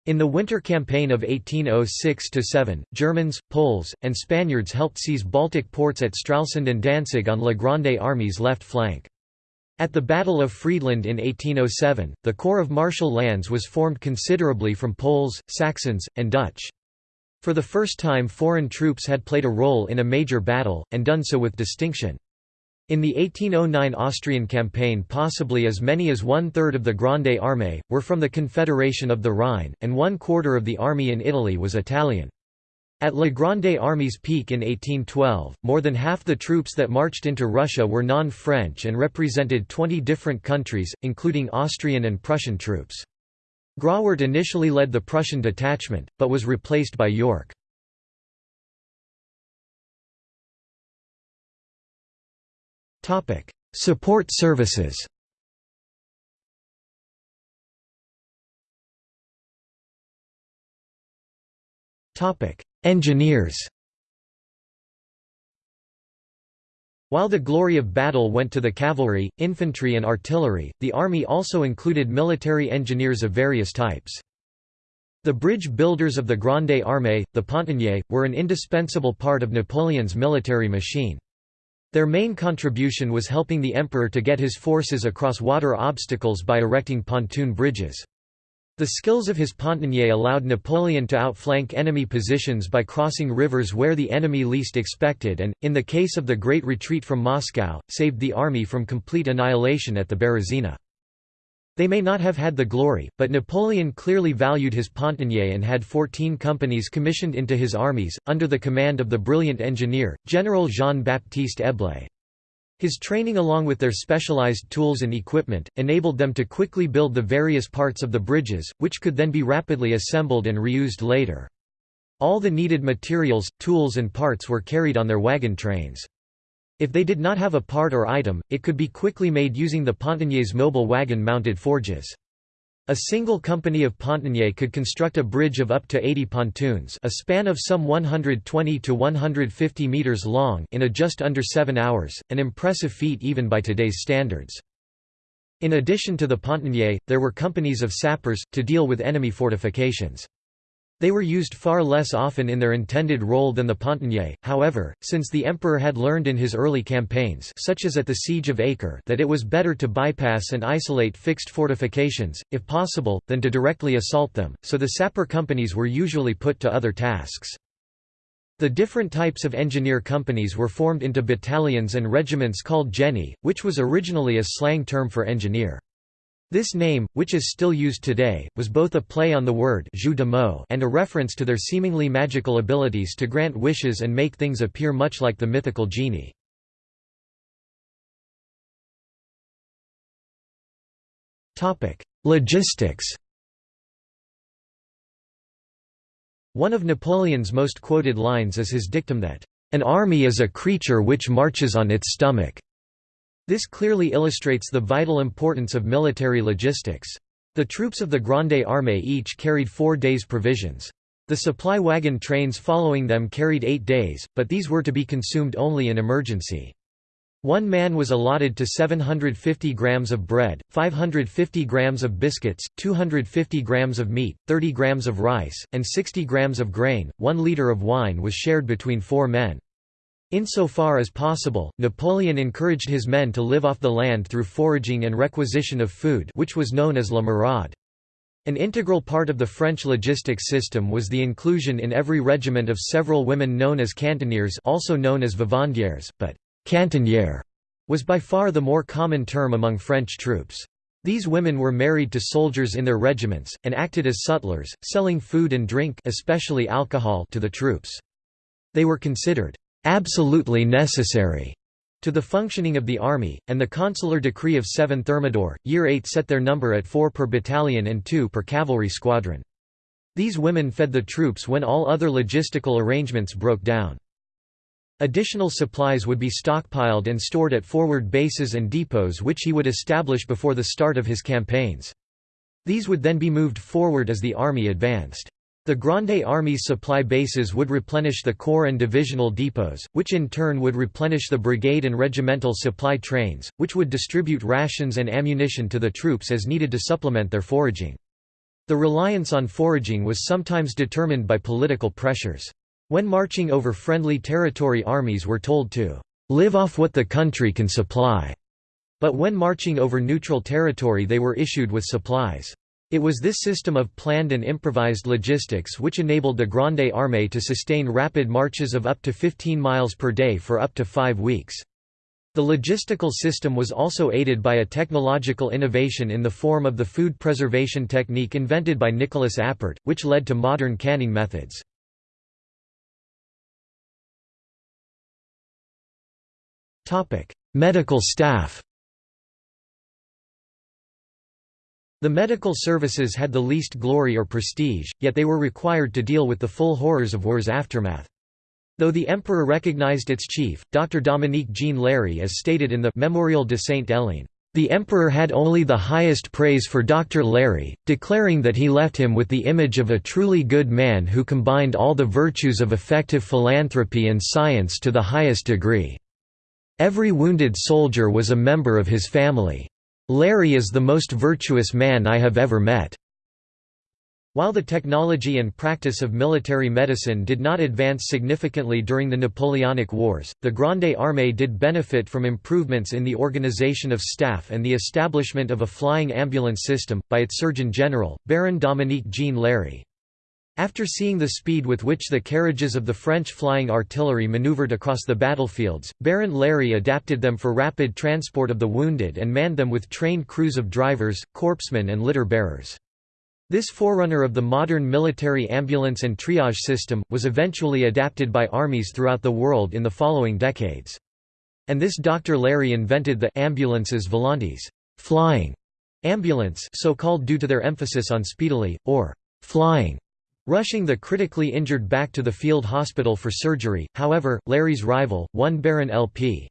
In the winter campaign of 1806–7, Germans, Poles, and Spaniards helped seize Baltic ports at Stralsund and Danzig on La Grande Army's left flank. At the Battle of Friedland in 1807, the Corps of Marshal Lannes was formed considerably from Poles, Saxons, and Dutch. For the first time foreign troops had played a role in a major battle, and done so with distinction. In the 1809 Austrian campaign possibly as many as one-third of the Grande Armée, were from the Confederation of the Rhine, and one-quarter of the army in Italy was Italian. At La Grande Army's peak in 1812, more than half the troops that marched into Russia were non-French and represented 20 different countries, including Austrian and Prussian troops. Grawert initially led the Prussian detachment, but was replaced by Yorck. Support services Engineers While the glory of battle went to the cavalry, infantry and artillery, the army also included military engineers of various types. The bridge builders of the Grande Armée, the pontonniers, were an indispensable part of Napoleon's military machine. Their main contribution was helping the emperor to get his forces across water obstacles by erecting pontoon bridges. The skills of his pontonnier allowed Napoleon to outflank enemy positions by crossing rivers where the enemy least expected and, in the case of the Great Retreat from Moscow, saved the army from complete annihilation at the Berezina. They may not have had the glory, but Napoleon clearly valued his pontonnier and had 14 companies commissioned into his armies, under the command of the brilliant engineer, General Jean-Baptiste Eblé. His training along with their specialized tools and equipment, enabled them to quickly build the various parts of the bridges, which could then be rapidly assembled and reused later. All the needed materials, tools and parts were carried on their wagon trains. If they did not have a part or item, it could be quickly made using the Pontonniers mobile wagon-mounted forges. A single company of Pontonnier could construct a bridge of up to 80 pontoons a span of some 120 to 150 meters long in a just under seven hours, an impressive feat even by today's standards. In addition to the Pontonnier, there were companies of sappers, to deal with enemy fortifications. They were used far less often in their intended role than the Pontonnier, however, since the emperor had learned in his early campaigns such as at the Siege of Acre that it was better to bypass and isolate fixed fortifications, if possible, than to directly assault them, so the sapper companies were usually put to other tasks. The different types of engineer companies were formed into battalions and regiments called genii, which was originally a slang term for engineer. This name, which is still used today, was both a play on the word and a reference to their seemingly magical abilities to grant wishes and make things appear much like the mythical genie. Logistics One of Napoleon's most quoted lines is his dictum that, "...an army is a creature which marches on its stomach." This clearly illustrates the vital importance of military logistics. The troops of the Grande Armée each carried four days' provisions. The supply wagon trains following them carried eight days, but these were to be consumed only in emergency. One man was allotted to 750 grams of bread, 550 grams of biscuits, 250 grams of meat, 30 grams of rice, and 60 grams of grain. One liter of wine was shared between four men. Insofar as possible, Napoleon encouraged his men to live off the land through foraging and requisition of food which was known as la maraude. An integral part of the French logistics system was the inclusion in every regiment of several women known as cantinières also known as vivandières, but «cantinière» was by far the more common term among French troops. These women were married to soldiers in their regiments, and acted as sutlers, selling food and drink especially alcohol to the troops. They were considered absolutely necessary to the functioning of the army, and the consular decree of 7 Thermidor, year 8 set their number at 4 per battalion and 2 per cavalry squadron. These women fed the troops when all other logistical arrangements broke down. Additional supplies would be stockpiled and stored at forward bases and depots which he would establish before the start of his campaigns. These would then be moved forward as the army advanced. The Grande Army's supply bases would replenish the corps and divisional depots, which in turn would replenish the brigade and regimental supply trains, which would distribute rations and ammunition to the troops as needed to supplement their foraging. The reliance on foraging was sometimes determined by political pressures. When marching over friendly territory armies were told to live off what the country can supply, but when marching over neutral territory they were issued with supplies. It was this system of planned and improvised logistics which enabled the Grande Armée to sustain rapid marches of up to 15 miles per day for up to five weeks. The logistical system was also aided by a technological innovation in the form of the food preservation technique invented by Nicolas Appert, which led to modern canning methods. Medical staff The medical services had the least glory or prestige, yet they were required to deal with the full horrors of war's aftermath. Though the emperor recognized its chief, Dr. Dominique Jean Larrey as stated in the Memorial de Saint-Hélène, the emperor had only the highest praise for Dr. Larrey, declaring that he left him with the image of a truly good man who combined all the virtues of effective philanthropy and science to the highest degree. Every wounded soldier was a member of his family. Larrey is the most virtuous man I have ever met. While the technology and practice of military medicine did not advance significantly during the Napoleonic Wars, the Grande Armée did benefit from improvements in the organization of staff and the establishment of a flying ambulance system, by its Surgeon General, Baron Dominique Jean Larrey. After seeing the speed with which the carriages of the French flying artillery maneuvered across the battlefields, Baron Larrey adapted them for rapid transport of the wounded and manned them with trained crews of drivers, corpsmen and litter-bearers. This forerunner of the modern military ambulance and triage system, was eventually adapted by armies throughout the world in the following decades. And this Dr. Larrey invented the ambulances volantes flying ambulance so called due to their emphasis on speedily, or flying rushing the critically injured back to the field hospital for surgery. However, Larrey's rival, one Baron L.P.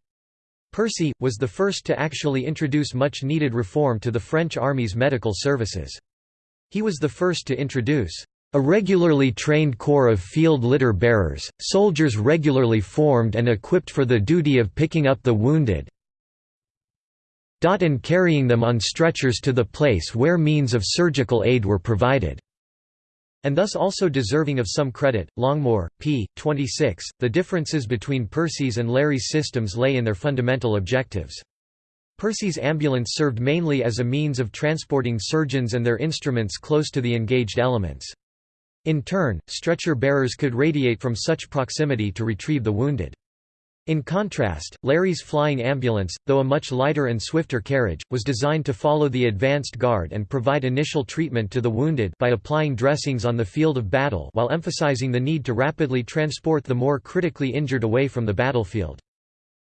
Percy, was the first to actually introduce much-needed reform to the French army's medical services. He was the first to introduce a regularly trained corps of field litter bearers, soldiers regularly formed and equipped for the duty of picking up the wounded and carrying them on stretchers to the place where means of surgical aid were provided and thus also deserving of some credit. Longmore, p. 26. The differences between Percy's and Larrey's systems lay in their fundamental objectives. Percy's ambulance served mainly as a means of transporting surgeons and their instruments close to the engaged elements. In turn, stretcher bearers could radiate from such proximity to retrieve the wounded. In contrast, Larrey's flying ambulance, though a much lighter and swifter carriage, was designed to follow the advanced guard and provide initial treatment to the wounded by applying dressings on the field of battle while emphasizing the need to rapidly transport the more critically injured away from the battlefield.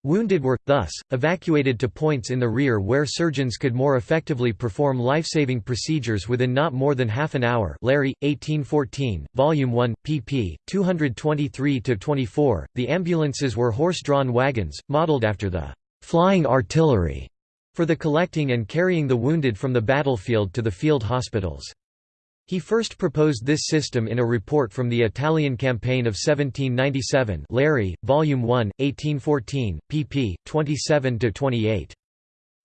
Wounded were, thus, evacuated to points in the rear where surgeons could more effectively perform life-saving procedures within not more than half an hour Larrey, 1814, Volume 1, pp. 223–24. The ambulances were horse-drawn wagons, modeled after the «flying artillery» for the collecting and carrying the wounded from the battlefield to the field hospitals. He first proposed this system in a report from the Italian campaign of 1797 Larrey, Volume 1, 1814, pp. 27–28.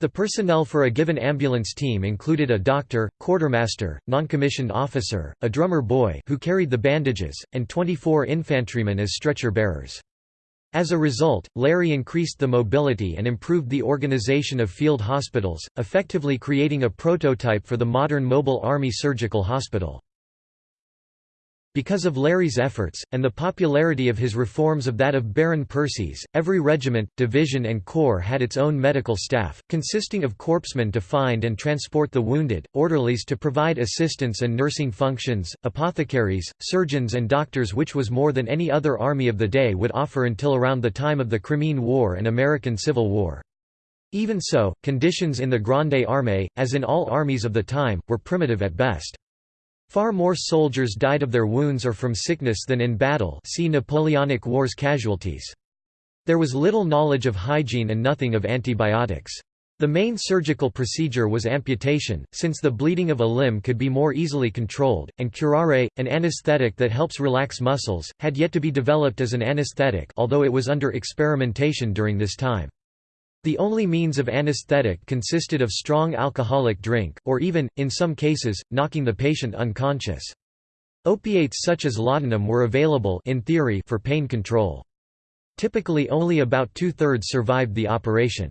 The personnel for a given ambulance team included a doctor, quartermaster, noncommissioned officer, a drummer boy who carried the bandages, and 24 infantrymen as stretcher bearers. As a result, Larrey increased the mobility and improved the organization of field hospitals, effectively creating a prototype for the modern mobile Army surgical hospital. Because of Larrey's efforts, and the popularity of his reforms of that of Baron Percy's, every regiment, division and corps had its own medical staff, consisting of corpsmen to find and transport the wounded, orderlies to provide assistance and nursing functions, apothecaries, surgeons and doctors which was more than any other army of the day would offer until around the time of the Crimean War and American Civil War. Even so, conditions in the Grande Armée, as in all armies of the time, were primitive at best. Far more soldiers died of their wounds or from sickness than in battle see Napoleonic Wars casualties. There was little knowledge of hygiene and nothing of antibiotics. The main surgical procedure was amputation, since the bleeding of a limb could be more easily controlled, and curare, an anesthetic that helps relax muscles, had yet to be developed as an anesthetic although it was under experimentation during this time. The only means of anesthetic consisted of strong alcoholic drink, or even, in some cases, knocking the patient unconscious. Opiates such as laudanum were available in theory for pain control. Typically only about two-thirds survived the operation.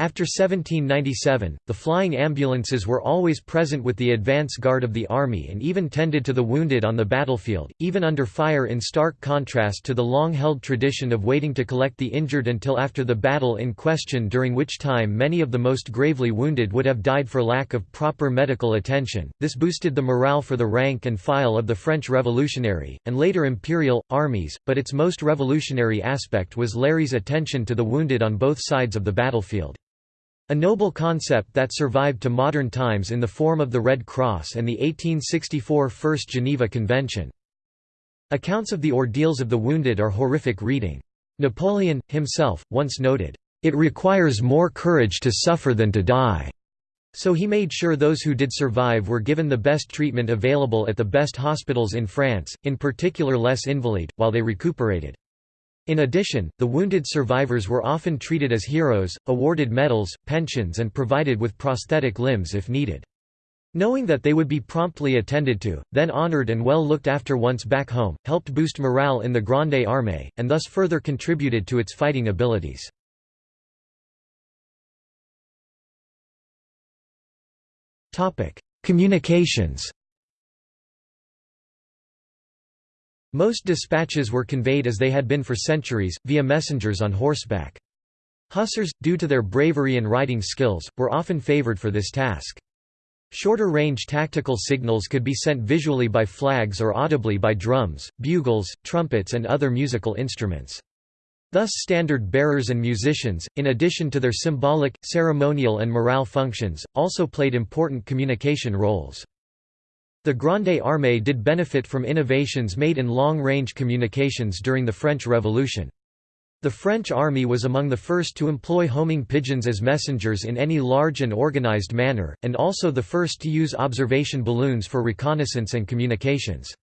After 1797, the flying ambulances were always present with the advance guard of the army and even tended to the wounded on the battlefield, even under fire in stark contrast to the long-held tradition of waiting to collect the injured until after the battle in question during which time many of the most gravely wounded would have died for lack of proper medical attention. This boosted the morale for the rank and file of the French Revolutionary, and later imperial, armies, but its most revolutionary aspect was Larrey's attention to the wounded on both sides of the battlefield. A noble concept that survived to modern times in the form of the Red Cross and the 1864 First Geneva Convention. Accounts of the ordeals of the wounded are horrific reading. Napoleon, himself, once noted, "...it requires more courage to suffer than to die." So he made sure those who did survive were given the best treatment available at the best hospitals in France, in particular Les Invalides, while they recuperated. In addition, the wounded survivors were often treated as heroes, awarded medals, pensions and provided with prosthetic limbs if needed. Knowing that they would be promptly attended to, then honored and well looked after once back home, helped boost morale in the Grande Armée, and thus further contributed to its fighting abilities. Communications Most dispatches were conveyed as they had been for centuries, via messengers on horseback. Hussars, due to their bravery and riding skills, were often favored for this task. Shorter-range tactical signals could be sent visually by flags or audibly by drums, bugles, trumpets and other musical instruments. Thus standard bearers and musicians, in addition to their symbolic, ceremonial and morale functions, also played important communication roles. The Grande Armée did benefit from innovations made in long-range communications during the French Revolution. The French army was among the first to employ homing pigeons as messengers in any large and organized manner, and also the first to use observation balloons for reconnaissance and communications.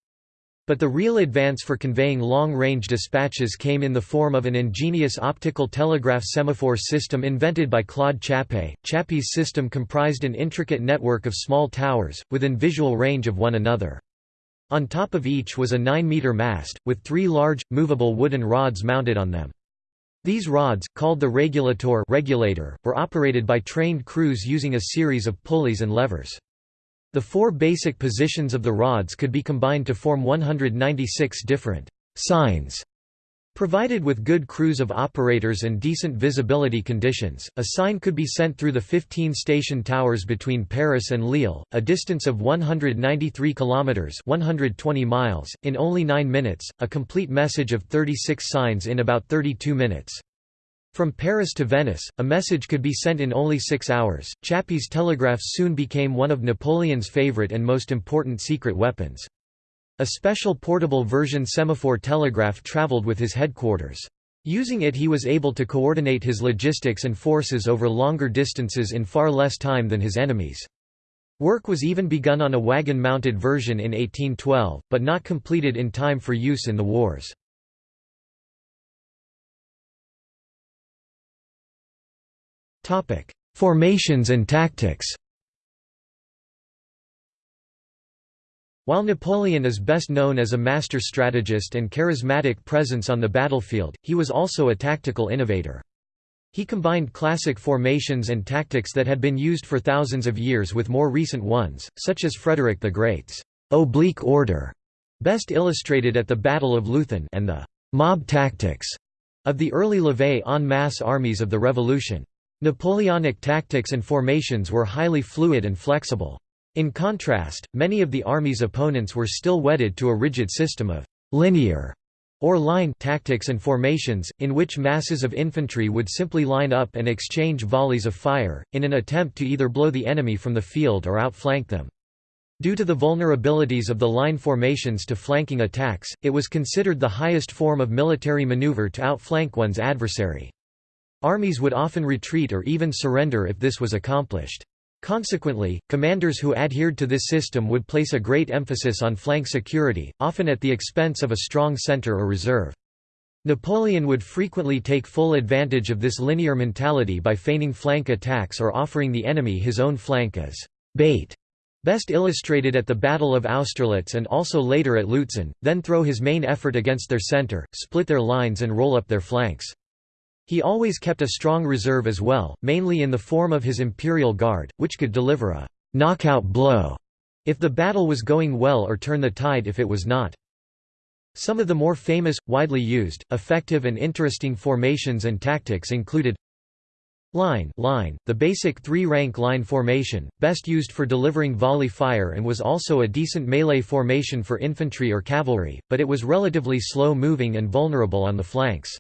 But the real advance for conveying long-range dispatches came in the form of an ingenious optical telegraph semaphore system invented by Claude Chappe. Chappe's system comprised an intricate network of small towers, within visual range of one another. On top of each was a 9-meter mast, with three large, movable wooden rods mounted on them. These rods, called the regulator regulator, were operated by trained crews using a series of pulleys and levers. The four basic positions of the rods could be combined to form 196 different signs. Provided with good crews of operators and decent visibility conditions, a sign could be sent through the 15 station towers between Paris and Lille, a distance of 193 kilometers (120 miles) in only 9 minutes, a complete message of 36 signs in about 32 minutes. From Paris to Venice, a message could be sent in only 6 hours. Chappe's telegraphs soon became one of Napoleon's favorite and most important secret weapons. A special portable version semaphore telegraph traveled with his headquarters. Using it he was able to coordinate his logistics and forces over longer distances in far less time than his enemies. Work was even begun on a wagon-mounted version in 1812, but not completed in time for use in the wars. Formations and tactics While Napoleon is best known as a master strategist and charismatic presence on the battlefield, he was also a tactical innovator. He combined classic formations and tactics that had been used for thousands of years with more recent ones, such as Frederick the Great's oblique order, best illustrated at the Battle of Leuthen and the mob tactics of the early levée en masse armies of the Revolution. Napoleonic tactics and formations were highly fluid and flexible. In contrast, many of the army's opponents were still wedded to a rigid system of linear or line tactics and formations, in which masses of infantry would simply line up and exchange volleys of fire, in an attempt to either blow the enemy from the field or outflank them. Due to the vulnerabilities of the line formations to flanking attacks, it was considered the highest form of military maneuver to outflank one's adversary. Armies would often retreat or even surrender if this was accomplished. Consequently, commanders who adhered to this system would place a great emphasis on flank security, often at the expense of a strong center or reserve. Napoleon would frequently take full advantage of this linear mentality by feigning flank attacks or offering the enemy his own flank as bait. Best illustrated at the Battle of Austerlitz and also later at Lutzen, then throw his main effort against their center, split their lines and roll up their flanks. He always kept a strong reserve as well, mainly in the form of his Imperial Guard, which could deliver a knockout blow if the battle was going well or turn the tide if it was not. Some of the more famous, widely used, effective and interesting formations and tactics included Line, line the basic three-rank line formation, best used for delivering volley fire and was also a decent melee formation for infantry or cavalry, but it was relatively slow-moving and vulnerable on the flanks.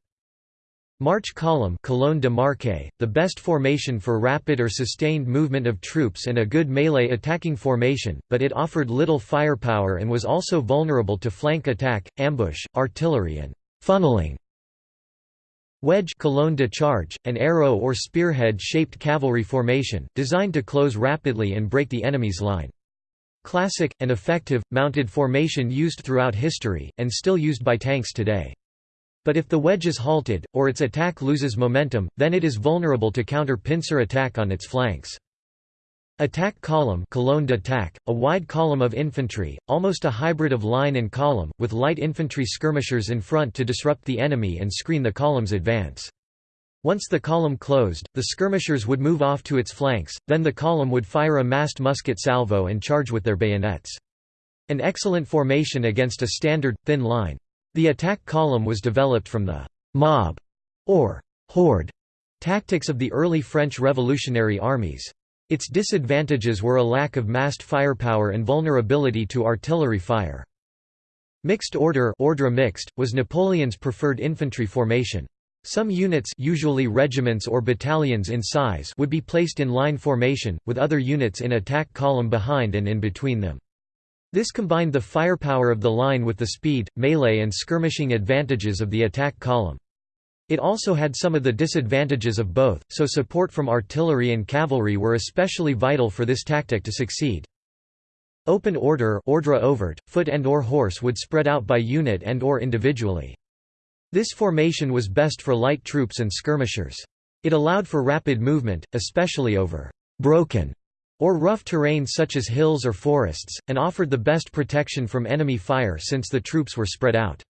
March column colonne de marque, the best formation for rapid or sustained movement of troops and a good melee attacking formation, but it offered little firepower and was also vulnerable to flank attack, ambush, artillery and funneling. Wedge colonne de charge, an arrow or spearhead-shaped cavalry formation, designed to close rapidly and break the enemy's line. Classic, and effective, mounted formation used throughout history, and still used by tanks today. But if the wedge is halted, or its attack loses momentum, then it is vulnerable to counter pincer attack on its flanks. Attack column colonne d'attaque, a wide column of infantry, almost a hybrid of line and column, with light infantry skirmishers in front to disrupt the enemy and screen the column's advance. Once the column closed, the skirmishers would move off to its flanks, then the column would fire a massed musket salvo and charge with their bayonets. An excellent formation against a standard, thin line. The attack column was developed from the «mob» or «horde» tactics of the early French revolutionary armies. Its disadvantages were a lack of massed firepower and vulnerability to artillery fire. Mixed order ordre mixte, was Napoleon's preferred infantry formation. Some units usually regiments or battalions in size would be placed in line formation, with other units in attack column behind and in between them. This combined the firepower of the line with the speed, melee and skirmishing advantages of the attack column. It also had some of the disadvantages of both, so support from artillery and cavalry were especially vital for this tactic to succeed. Open order ordre ouvert, foot and or horse would spread out by unit and or individually. This formation was best for light troops and skirmishers. It allowed for rapid movement, especially over «broken» or rough terrain such as hills or forests, and offered the best protection from enemy fire since the troops were spread out.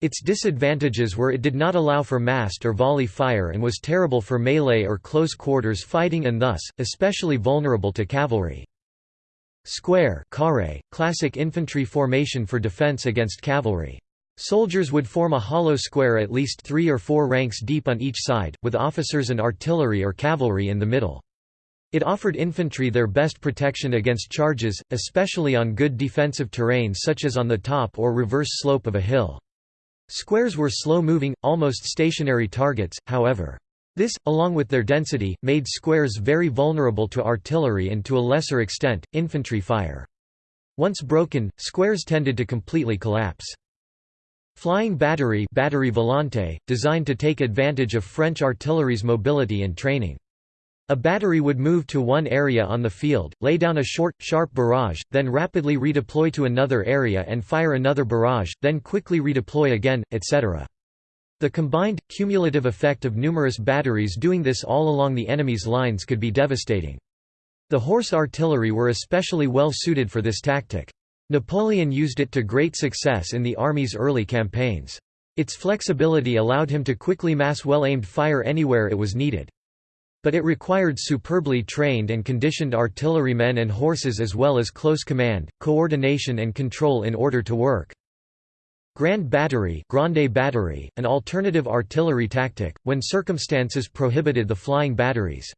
Its disadvantages were it did not allow for massed or volley fire and was terrible for melee or close quarters fighting and thus, especially vulnerable to cavalry. Square carré, classic infantry formation for defense against cavalry. Soldiers would form a hollow square at least three or four ranks deep on each side, with officers and artillery or cavalry in the middle. It offered infantry their best protection against charges, especially on good defensive terrain such as on the top or reverse slope of a hill. Squares were slow-moving, almost stationary targets, however. This, along with their density, made squares very vulnerable to artillery and to a lesser extent, infantry fire. Once broken, squares tended to completely collapse. Flying battery, batterie volante, designed to take advantage of French artillery's mobility and training. A battery would move to one area on the field, lay down a short, sharp barrage, then rapidly redeploy to another area and fire another barrage, then quickly redeploy again, etc. The combined, cumulative effect of numerous batteries doing this all along the enemy's lines could be devastating. The horse artillery were especially well suited for this tactic. Napoleon used it to great success in the army's early campaigns. Its flexibility allowed him to quickly mass well-aimed fire anywhere it was needed. But it required superbly trained and conditioned artillerymen and horses as well as close command, coordination and control in order to work. Grand Battery Grande Batterie, an alternative artillery tactic, when circumstances prohibited the flying batteries.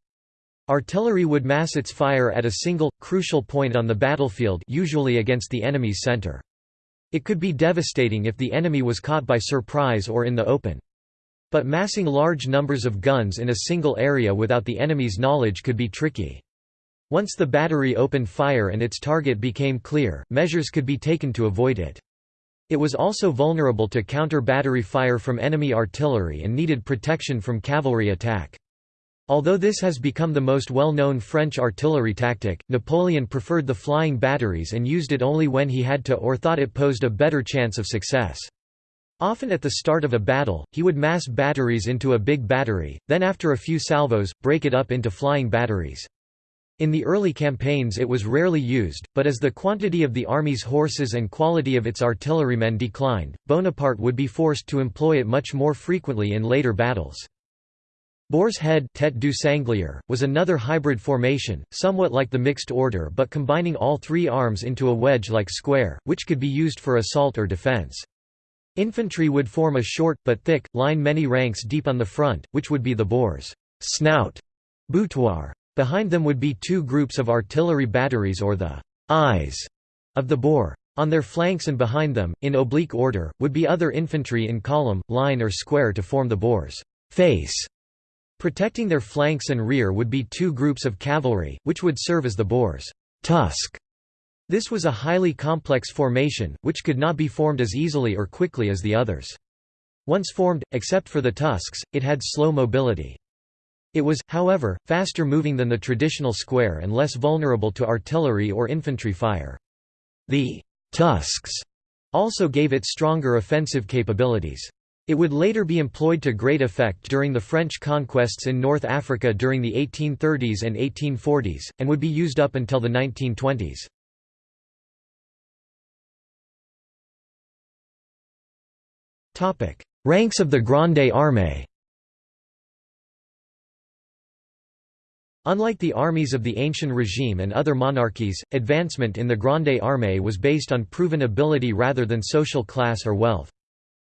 Artillery would mass its fire at a single, crucial point on the battlefield usually against the enemy's center. It could be devastating if the enemy was caught by surprise or in the open. But massing large numbers of guns in a single area without the enemy's knowledge could be tricky. Once the battery opened fire and its target became clear, measures could be taken to avoid it. It was also vulnerable to counter-battery fire from enemy artillery and needed protection from cavalry attack. Although this has become the most well-known French artillery tactic, Napoleon preferred the flying batteries and used it only when he had to or thought it posed a better chance of success. Often at the start of a battle, he would mass batteries into a big battery, then after a few salvos, break it up into flying batteries. In the early campaigns it was rarely used, but as the quantity of the army's horses and quality of its artillerymen declined, Bonaparte would be forced to employ it much more frequently in later battles. Boar's Head tête du sanglier, was another hybrid formation, somewhat like the mixed order but combining all three arms into a wedge-like square, which could be used for assault or defense. Infantry would form a short, but thick, line many ranks deep on the front, which would be the boar's snout boutoir. Behind them would be two groups of artillery batteries or the eyes of the boar. On their flanks and behind them, in oblique order, would be other infantry in column, line or square to form the boar's face. Protecting their flanks and rear would be two groups of cavalry, which would serve as the boar's tusk. This was a highly complex formation, which could not be formed as easily or quickly as the others. Once formed, except for the tusks, it had slow mobility. It was, however, faster moving than the traditional square and less vulnerable to artillery or infantry fire. The tusks also gave it stronger offensive capabilities. It would later be employed to great effect during the French conquests in North Africa during the 1830s and 1840s, and would be used up until the 1920s. Ranks of the Grande Armée Unlike the armies of the ancient regime and other monarchies, advancement in the Grande Armée was based on proven ability rather than social class or wealth.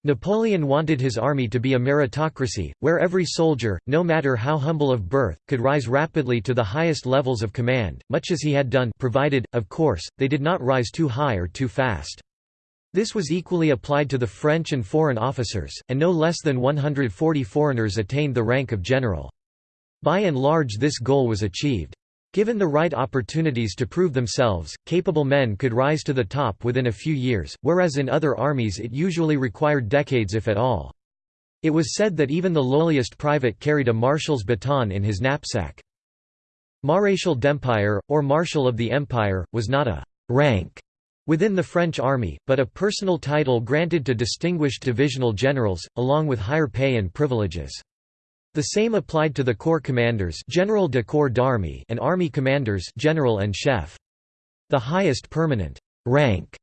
Napoleon wanted his army to be a meritocracy, where every soldier, no matter how humble of birth, could rise rapidly to the highest levels of command, much as he had done provided, of course, they did not rise too high or too fast. This was equally applied to the French and foreign officers, and no less than 140 foreigners attained the rank of general. By and large this goal was achieved. Given the right opportunities to prove themselves, capable men could rise to the top within a few years, whereas in other armies it usually required decades if at all. It was said that even the lowliest private carried a marshal's baton in his knapsack. Maréchal d'Empire, or Marshal of the Empire, was not a «rank» within the French army, but a personal title granted to distinguished divisional generals, along with higher pay and privileges. The same applied to the corps commanders General de Corps d'Armée and army commanders General en Chef. The highest permanent «rank»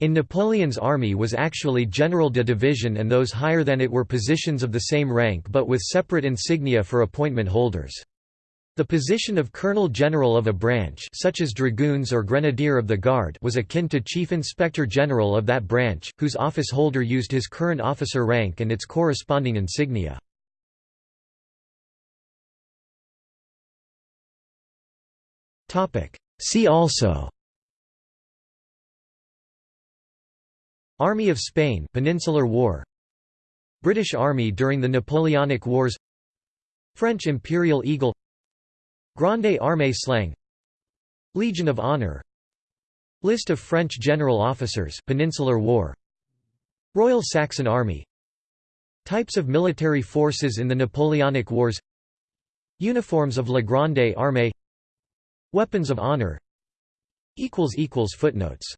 in Napoleon's army was actually General de Division and those higher than it were positions of the same rank but with separate insignia for appointment holders. The position of Colonel General of a branch such as Dragoons or Grenadier of the Guard was akin to Chief Inspector General of that branch, whose office holder used his current officer rank and its corresponding insignia. See also Army of Spain Peninsular War British Army during the Napoleonic Wars French Imperial Eagle Grande Armée slang. Legion of Honor. List of French general officers Peninsular War. Royal Saxon Army. Types of military forces in the Napoleonic Wars. Uniforms of La Grande Armée Weapons of Honor. Footnotes